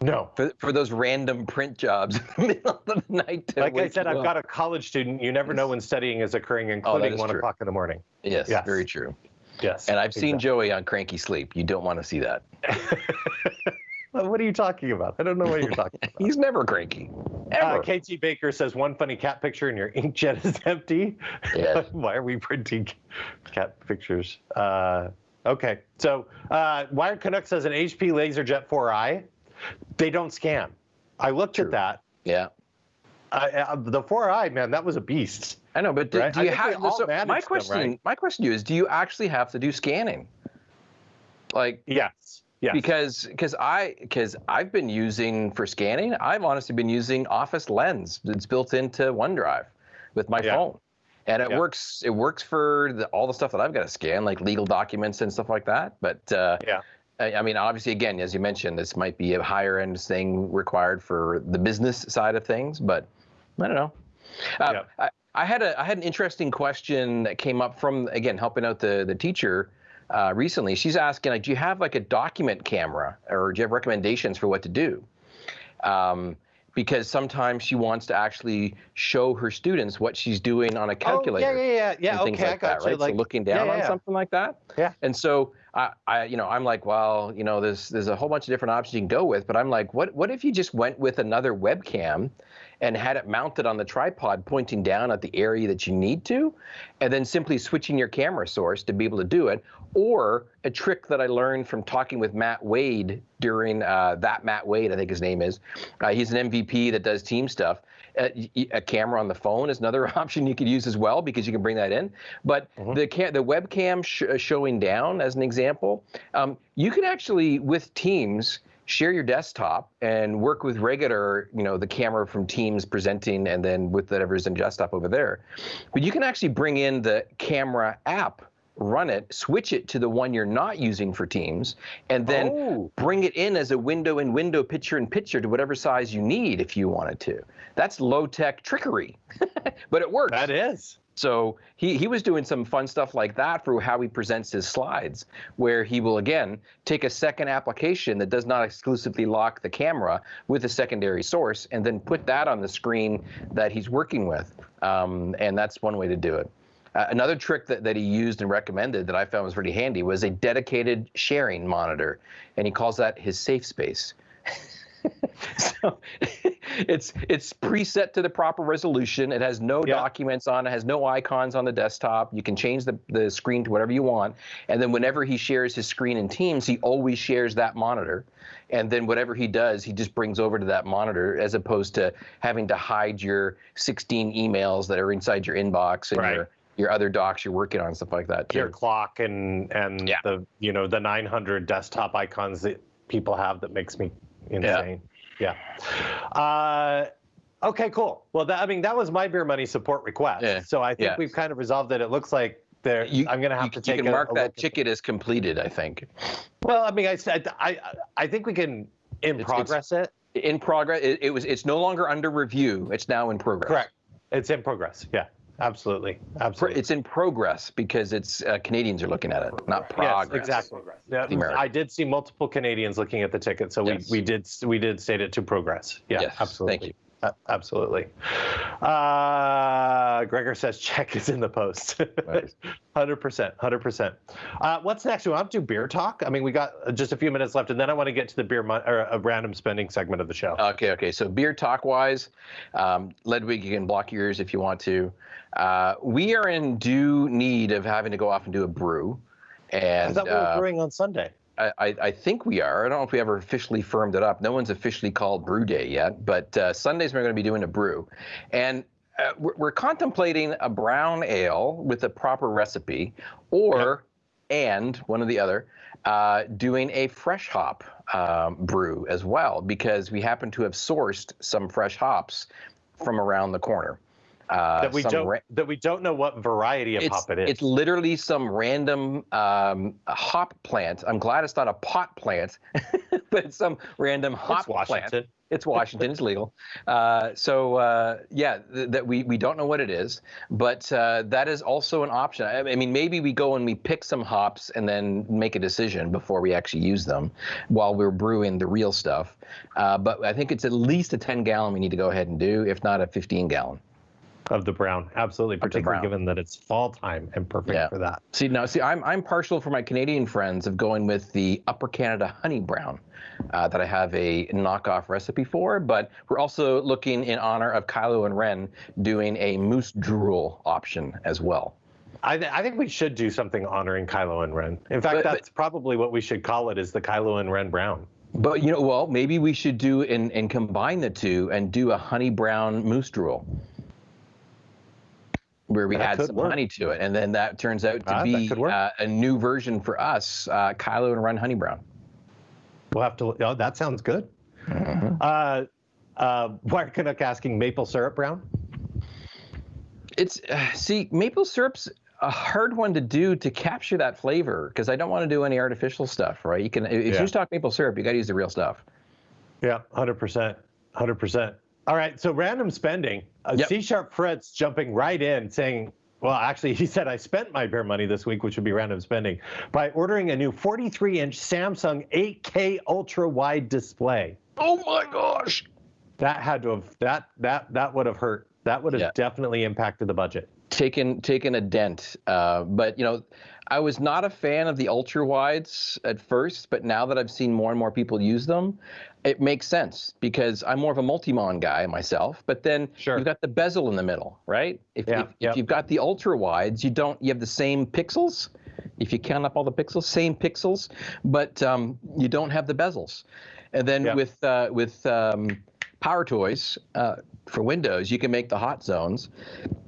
No. for, for those random print jobs *laughs* in the middle of the night? Like I said, I've up? got a college student. You never know when studying is occurring, including is one true. o'clock in the morning. Yes, Yes. very true. Yes. And I've seen. Joey on Cranky Sleep. You don't want to see that. *laughs* what are you talking about? I don't know what you're talking *laughs* about. He's never cranky. Uh, Ever. KT Baker says one funny cat picture and your inkjet is *laughs* empty. Yes. *laughs* Why are we printing cat pictures? Uh, okay, so uh, Wired Canuck says an HP LaserJet 4i. They don't scan. I looked True. at that. yeah. Uh, uh, the 4i, man, that was a beast. I know, but do, Right? do you have? all So my them, question, right? my question to you is, do you actually have to do scanning? Like, Yes. Yes. because because I because I've been using for scanning. I've honestly been using Office Lens. It's built into OneDrive with my Yeah. phone, and it Yeah. works. It works for the, all the stuff that I've got to scan, like legal documents and stuff like that. But uh, Yeah. I, I mean, obviously, again, as you mentioned, this might be a higher end thing required for the business side of things, but I don't know. Uh, Yeah. I, I had a I had an interesting question that came up from again helping out the the teacher uh, recently. She's asking like, do you have like a document camera, or do you have recommendations for what to do? Um, because sometimes she wants to actually show her students what she's doing on a calculator Oh, yeah, yeah, yeah, yeah. Okay, like I got that, you. right? Like, so looking yeah, down yeah, on yeah. something like that. Yeah. And so I, I, you know, I'm like, well, you know, there's there's a whole bunch of different options you can go with, but I'm like, what what if you just went with another webcam and had it mounted on the tripod pointing down at the area that you need to, and then simply switching your camera source to be able to do it, or a trick that I learned from talking with Matt Wade during uh, that Matt Wade, I think his name is. Uh, he's an MVP that does team stuff. Uh, y- y- a camera on the phone is another *laughs* option you could use as well because you can bring that in. But the ca- the webcam sh- uh, showing down, as an example, um, you can actually with Teams share your desktop and work with regular, you know, the camera from Teams presenting, and then with whatever's in desktop over there. But you can actually bring in the camera app run it, switch it to the one you're not using for Teams, and then Oh. bring it in as a window in window, picture in picture to whatever size you need if you wanted to. That's low tech trickery, *laughs* but it works. That is. So he, he was doing some fun stuff like that for how he presents his slides, where he will again take a second application that does not exclusively lock the camera with a secondary source and then put that on the screen that he's working with. Um, and that's one way to do it. Uh, another trick that, that he used and recommended that I found was pretty handy was a dedicated sharing monitor. And he calls that his safe space. *laughs* so it's it's preset to the proper resolution. It has no Yeah. documents on it, has no icons on the desktop. You can change the, the screen to whatever you want. And then whenever he shares his screen in Teams, he always shares that monitor. And then whatever he does, he just brings over to that monitor as opposed to having to hide your 16 emails that are inside your inbox and Right. your your other docs you're working on, stuff like that. Too. Your clock and and Yeah. the you know the 900 desktop icons that people have that makes me insane. Yeah. Uh, okay, cool. Well, that, I mean that was my beer money support request. Yeah. So I think Yeah. we've kind of resolved it. It looks like there. You- I'm gonna have you, to you can a, mark a that ticket as completed, I think. Well, I mean, I said I I think we can in It's- progress it. In progress, it, it was. It's no longer under review. It's now in progress. Correct. It's in progress. Yeah. Absolutely. Absolutely. It's in progress because it's uh, Canadians are looking at it, not progress. Yes, progress. exactly. Yeah, The American. I did see multiple Canadians looking at the ticket, so Yes. we, we did we did state it to progress. Yeah, Yes, absolutely. thank you. Absolutely. Uh, Gregor says check is in the post. *laughs* Hundred percent, hundred percent. Uh, What's next? We want to do beer talk. I mean, we got just a few minutes left, and then I want to get to the beer mon- or a random spending segment of the show. Okay, okay. So beer talk wise, um, Ledwig, you can block yours if you want to. Uh, we are in due need of having to go off and do a brew, And I thought we were uh, brewing on Sunday. I, I, I think we are. I don't know if we ever officially firmed it up. No one's officially called Brew Day yet, but uh, Sundays we're going to be doing a brew, and uh, we're, we're contemplating a brown ale with a proper recipe, or and one or the other, uh, doing a fresh hop um, brew as well, because we happen to have sourced some fresh hops from around the corner. Uh, That we don't ra- that we don't know what variety of hop it is. it's literally some random um, hop plant. I'm glad it's not a pot plant, *laughs* but it's some random hop plant. It's Washington. plant. It's Washington. it's legal. Uh, so uh, yeah, th- that we we don't know what it is, but uh, that is also an option. I, I mean, maybe we go and we pick some hops and then make a decision before we actually use them, while we're brewing the real stuff. Uh, but I think it's at least a 10 gallon we need to go ahead and do, if not a 15 gallon. Of the brown, absolutely, particularly brown. given that it's fall time and perfect Yeah. for that. See now, see, I'm I'm partial for my Canadian friends of going with the Upper Canada Honey Brown, uh, that I have a knockoff recipe for. But we're also looking in honor of Kylo and Ren doing a moose drool option as well. I, th- I think we should do something honoring Kylo and Ren. In fact, But- but- that's probably what we should call it: is the Kylo and Ren Brown. But you know, well, maybe we should do and and combine the two and do a honey brown moose drool. Where we That add some work. honey to it, and then that turns out to Ah, be uh, a new version for us, uh, Kylo and Ren Honey Brown. We'll have to. Oh, that sounds good. Mm-hmm. Uh, uh, Wired Canuck asking maple syrup brown. It's uh, *sighs* see, maple syrup's a hard one to do to capture that flavor because I don't want to do any artificial stuff, right? You can if Yeah. you stock maple syrup, you got to use the real stuff. Yeah, hundred percent, hundred percent. All right, so random spending. Uh, Yep. C sharp Fritz jumping right in, saying, "Well, actually, *laughs* he said I spent my beer money this week, which would be random spending, by ordering a new 43-inch Samsung 8K ultra wide display." Oh my gosh! That had to have that that that would have hurt. That would have Yeah. definitely impacted the budget. Taken taken a dent, uh, but you know, I was not a fan of the ultra wides at first, but now that I've seen more and more people use them, it makes sense because I'm more of a multi-mon guy myself. But then Sure. you've got the bezel in the middle, right? If, Yeah, if, yeah. if you've got the ultra wides, you don't you have the same pixels. If you count up all the pixels, same pixels, but um, you don't have the bezels. And then Yeah. with uh, with um, Power Toys uh, for Windows, you can make the hot zones,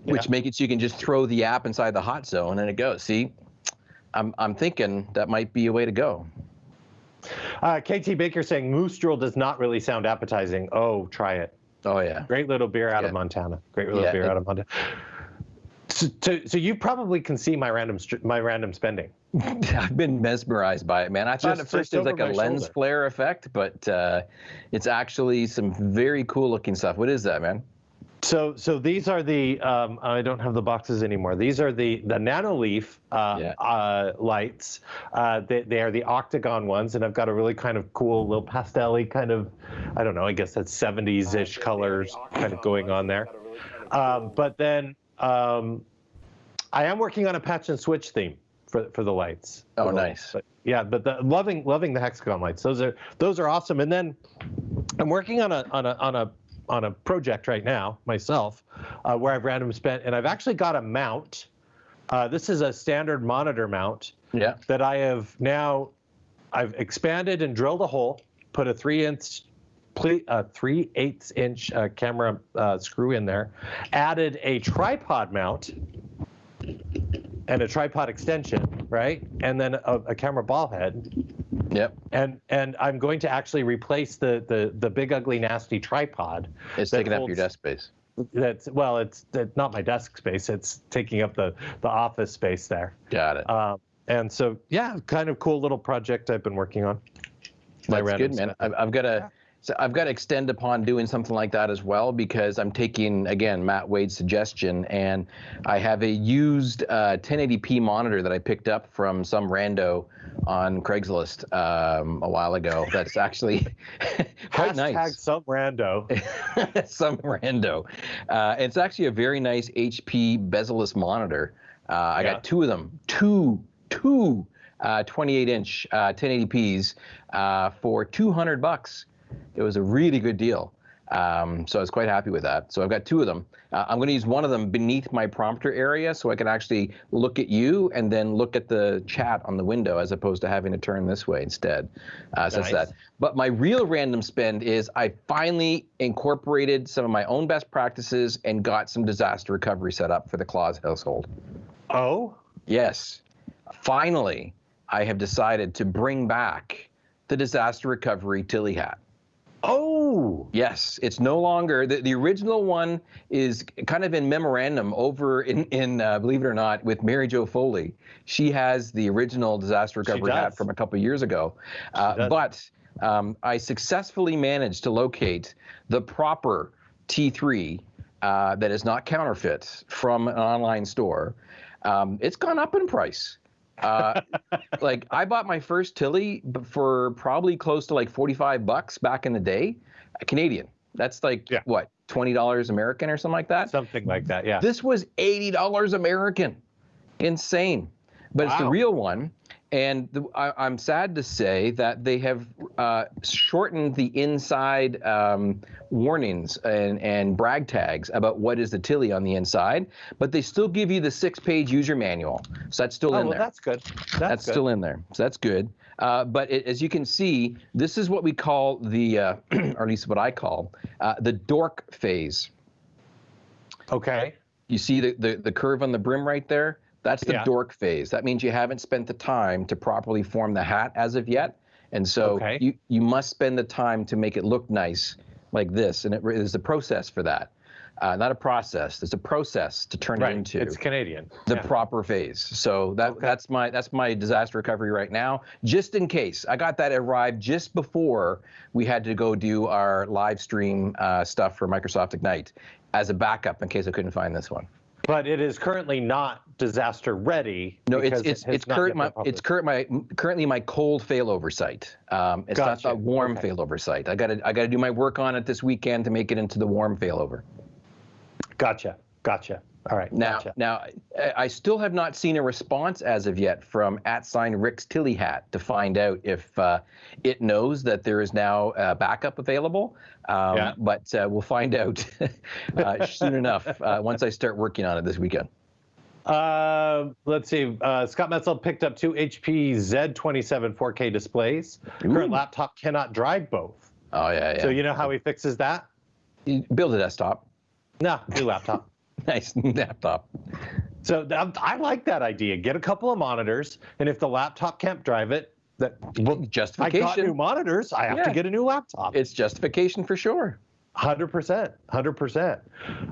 which Yeah. make it so you can just throw the app inside the hot zone and it goes. See, I'm I'm thinking that might be a way to go. Uh, KT Baker saying Moose Drool does not really sound appetizing. Oh, try it. Oh yeah. Great little beer out of Montana. Great little Yeah, beer it- out of Montana. So, so, so you probably can see my random my random spending. *laughs* I've been mesmerized by it, man. I thought Just- at first it was like a lens shoulder. flare effect, but uh, it's actually some very cool looking stuff. What is that, man? So, so these are the. Um, I don't have the boxes anymore. These are the the Nanoleaf uh, Yeah. uh, lights. Uh, they, they are the octagon ones, and I've got a really kind of cool little pastel kind of. I don't know. I guess that's 70s-ish colors kind of going on there. Um, but then um, I am working on a patch and switch theme for for the lights. Oh, the- nice. but yeah, but the, loving loving the hexagon lights. Those are those are awesome. And then I'm working on a on a on a on a project right now myself, uh, where I've random spent, and I've actually got a mount. Uh, this is a standard monitor mount Yeah. that I have now. I've expanded and drilled a hole, put a three inch, a three eighths inch uh, camera uh, screw in there, added a tripod mount and a tripod extension, right, and then a, a camera ball head, Yep. and and I'm going to actually replace the the the big ugly nasty tripod. It's that taking up your desk space. That's well, it's, it's not my desk space. It's taking up the the office space there. Got it. Um, and so yeah, kind of cool little project I've been working on. My That's random good, man. I've, I've got to. So I've got to extend upon doing something like that as well because I'm taking again Matt Wade's suggestion, and I have a used uh, 1080p monitor that I picked up from some rando on Craigslist um, a while ago. That's actually *laughs* quite Hashtag nice. some rando. *laughs* some rando. Uh, it's actually a very nice HP bezel-less monitor. Uh, I Yeah. got two of them, two, two uh, 28 inch uh, 1080p's uh, for 200 bucks. It was a really good deal. Um, so I was quite happy with that. So I've got two of them. Uh, I'm going to use one of them beneath my prompter area so I can actually look at you and then look at the chat on the window as opposed to having to turn this way instead. Uh, so that's Nice. that. But my real random spend is I finally incorporated some of my own best practices and got some disaster recovery set up for the Claus household. Oh, Yes, finally, I have decided to bring back the disaster recovery Tilley hat. Oh, Yes, it's no longer the, the original one is kind of in memorandum over in in uh, believe it or not with Mary Jo Foley. She has the original disaster recovery hat from a couple years ago, uh, but um, I successfully managed to locate the proper T3 uh, that is not counterfeit from an online store. Um, it's gone up in price. Uh, like I bought my first Tilley for probably close to like 45 bucks back in the day, Canadian. That's like Yeah. what, $20 American or something like that. something like that. Yeah. This was $80 American. Insane. But it's the real one. And the, I, I'm sad to say that they have uh, shortened the inside um, warnings and, and brag tags about what is the Tilley on the inside, but they still give you the six page user manual. So that's still oh, in well, there. that's good. That's, That's good. still in there. So that's good. Uh, but it, as you can see, this is what we call the, uh, *clears throat* or at least what I call, uh, the dork phase. okay. You see the, the, the curve on the brim right there? That's the Yeah. dork phase. That means you haven't spent the time to properly form the hat as of yet. And so Okay. you, you must spend the time to make it look nice like this. And it is a process for that. Uh, not a process. There's a process to turn it into It's Canadian. the Yeah. proper phase. So that Okay. that's my that's my disaster recovery right now. Just in case, I got that arrived just before we had to go do our live stream uh, stuff for Microsoft Ignite as a backup in case I couldn't find this one. But it is currently not disaster ready. No, it's because it it's it's current my it's current my currently my cold failover site. Um, it's Gotcha. not a warm Okay. failover site. I got to I got to do my work on it this weekend to make it into the warm failover. Gotcha. Gotcha. All right. Now, gotcha. now, I- I still have not seen a response as of yet from at sign Rick's Tilly Hat to find out if uh, it knows that there is now a backup available. Um, Yeah. But uh, we'll find out *laughs* uh, soon enough uh, once I start working on it this weekend. Uh, let's see. Uh, Scott Metzel picked up two HP Z27 4K displays. Current laptop cannot drive both. Oh yeah, yeah. So you know how he fixes that? You build a desktop. No, new laptop. *laughs* Nice laptop. So I like that idea. Get a couple of monitors, and if the laptop can't drive it, that well, I got new monitors. I have to get a new laptop. It's justification for sure. Hundred percent, hundred percent.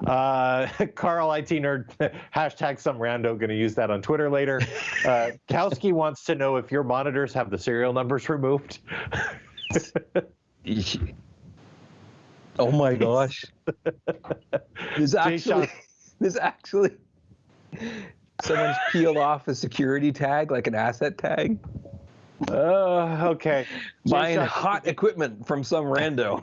Uh, *laughs* Carl IT nerd *laughs* hashtag some rando going to use that on Twitter later. Uh, Kowski wants to know if your monitors have the serial numbers removed. oh my gosh! There's actually, there's actually someone's peeled off a security tag, like an asset tag. Uh, okay. Buying hot equipment from some rando.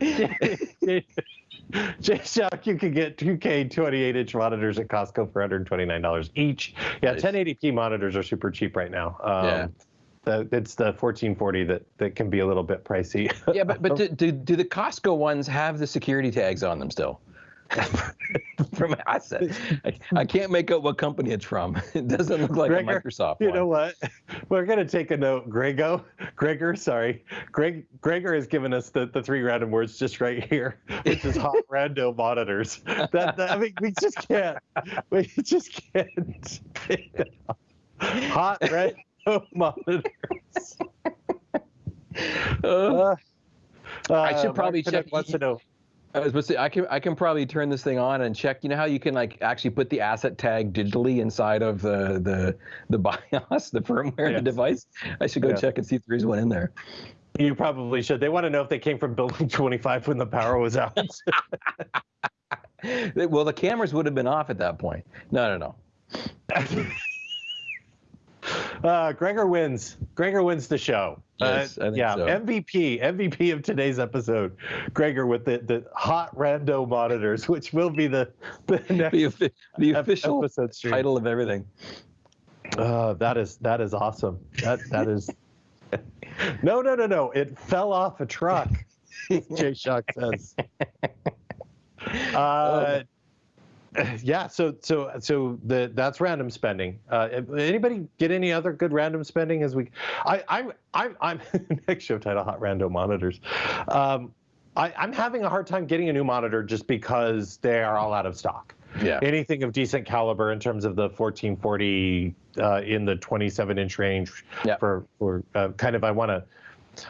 *laughs* J Shock, you can get 2K 28 inch monitors at Costco for $129 each. Yeah, nice. 1080p monitors are super cheap right now. Um, yeah. The, it's the 1440 that, that can be a little bit pricey. yeah, but, but *laughs* do, do, do the Costco ones have the security tags on them still? *laughs* from assets. I, I, can't make out what company it's from. *laughs* It doesn't look like Gregor, a Microsoft. You one. know what? We're gonna take a note. Grego, Gregor, sorry, Greg, Gregor has given us the, the three random words just right here, which is hot rando monitors. That, that, I mean, we just can't. We just can't. hot rando *laughs* monitors. Uh, I should probably check. Wants to know I was supposed to say, I can I can probably turn this thing on and check. You know how you can like actually put the asset tag digitally inside of the the the *laughs* BIOS, the firmware, yes. the device. I should go yeah. check and see if there is one in there. You probably should. They want to know if they came from building *laughs* 25 when the power was out. well, the cameras would have been off at that point. No, no, no. Uh, Gregor wins. Gregor wins the show. Yes, uh, yeah, so. MVP, MVP of today's episode. Gregor with the, the hot rando monitors, which will be the the *laughs* next the, the official episode title of everything. Uh, that is that is awesome. That that is. *laughs* no, no, no, no! It fell off a truck. Jay Shock says. *laughs* Uh, oh *laughs* yeah so so so the that's random spending. Uh, anybody get any other good random spending as we i i'm i'm, I'm *laughs* next show title hot random monitors. Um, I, i'm having a hard time getting a new monitor just because they are all out of stock. Yeah. Anything of decent caliber in terms of the 1440 uh, in the 27 inch range yeah. for for uh, kind of i want to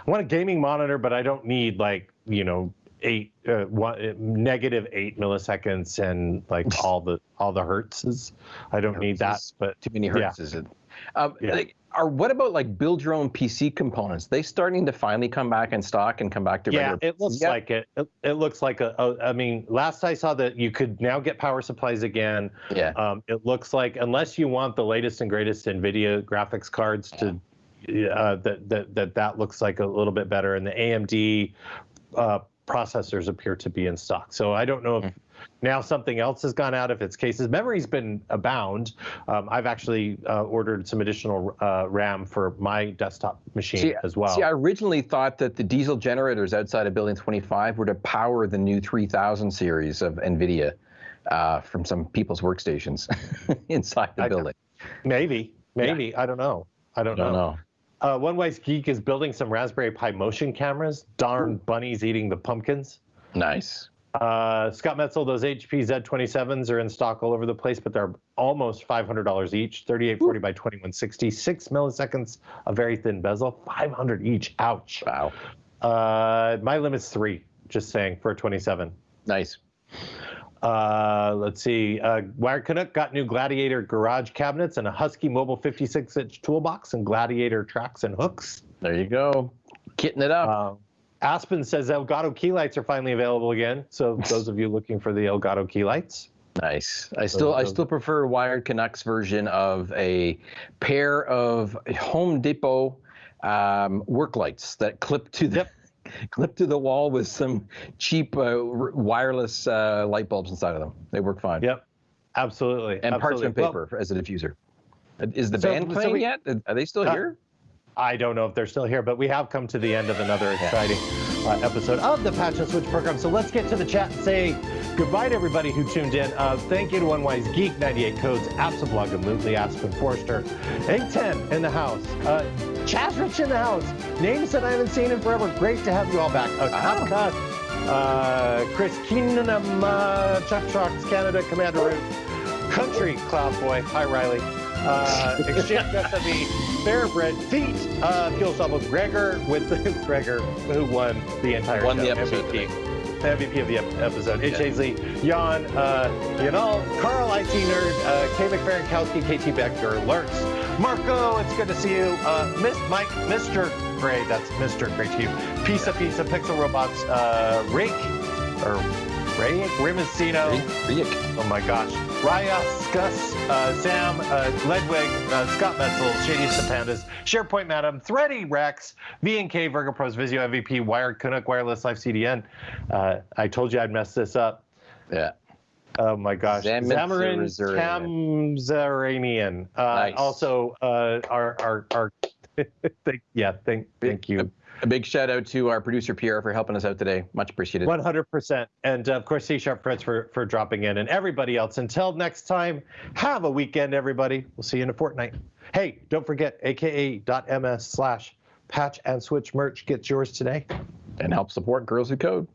I want a gaming monitor, but I don't need like you know eight uh, one, uh, negative eight milliseconds and like *laughs* all the all the hertzes. I don't need that, but too many hertz is it? Um, yeah. Like, are what about like build your own PC components? They starting to finally come back in stock and come back to yeah. It looks yep. like it. it. it. looks like a, a. I mean, last I saw that you could now get power supplies again. Yeah. Um, it looks like unless you want the latest and greatest NVIDIA graphics cards to uh, that, that that that looks like a little bit better. And the AMD uh, processors appear to be in stock. So I don't know if mm-hmm. now something else has gone out. If it's cases, memory's been abound. Um, I've actually uh, ordered some additional uh, RAM for my desktop machine see, as well. See, I originally thought that the diesel generators outside of Building 25 were to power the new 3000 series of NVIDIA uh, from some people's workstations *laughs* inside the I, building. Maybe, maybe yeah. I don't know. I don't, I don't know. know. Uh, One Wise Geek is building some Raspberry Pi motion cameras. Darn bunnies eating the pumpkins. Nice. Uh, Scott Metzel, those HP Z27s are in stock all over the place, but they're almost $500 each. 3840 by 2160, six milliseconds, a very thin bezel, 500 each. Ouch. Wow. Uh, my limit's three. Just saying for a 27. Nice. Uh, let's see. Uh, Wired Canuck got new Gladiator garage cabinets and a Husky Mobile 56 inch toolbox and Gladiator tracks and hooks. There you go. Kitting it up. Uh, Aspen says Elgato key lights are finally available again. So those of you *laughs* looking for the Elgato key lights. Nice. I still I still prefer Wired Canucks version of a pair of Home Depot um, work lights that clip to the yep. Clipped to the wall with some cheap uh, wireless uh, light bulbs inside of them. They work fine. Yep, absolutely. And absolutely. parchment paper well, as a diffuser. Is the so, band playing so we, yet? Are they still uh, here? I don't know if they're still here, but we have come to the end of another exciting uh, episode of the Patch and Switch program. So let's get to the chat and say goodbye to everybody who tuned in. Uh, thank you to One Wise Geek, 98 Codes, Absablog, and Lootly, Aspen Forster, 810 in the house. Uh, Chasrich in the house. Names that I haven't seen in forever. Great to have you all back. Uh, Kapka, uh, Chris Keenum, uh, Chuck Trucks, Canada, Commander Root, Country, Cloud Boy. Hi, Riley. Uh, *laughs* Exchange SME, Fairbrett, Feet, uh, Fuel Stop Gregor with *laughs* Gregor, who won the entire Won show. the episode MVP. The MVP of the ep- episode. H. Hazley, Jan, uh, Yanal, Carl, IT Nerd, uh, K. McFerrinkowski, KT Becker, Lurks, Marco, it's good to see you. Uh, Miss Mike, Mr. Gray, that's Mr. Gray to you. Pizza, Pizza, Pixel Robots, uh, Rake, or Ray, Rimacino. Riek. Oh my gosh. Raya, Skus, uh, Sam, uh, Ledwig, uh, Scott Metzel, Shady Pandas, SharePoint Madam, Thready, Rex, V&K, Virgo Pros, Visio MVP, Wired, Canuck, Wireless Life CDN. Uh, I told you I'd mess this up. Yeah. Oh my gosh. Zamarin Tamzaranian. Uh, Nice. Also, uh, our, our, our *laughs* thank, yeah, thank, thank you. A big shout out to our producer Pierre for helping us out today. Much appreciated. One hundred percent, and of course, C Sharp Fritz for for dropping in, and everybody else. Until next time, have a weekend, everybody. We'll see you in a fortnight. Hey, don't forget aka.ms slash patch and switch merch. Get yours today. And help support Girls Who Code.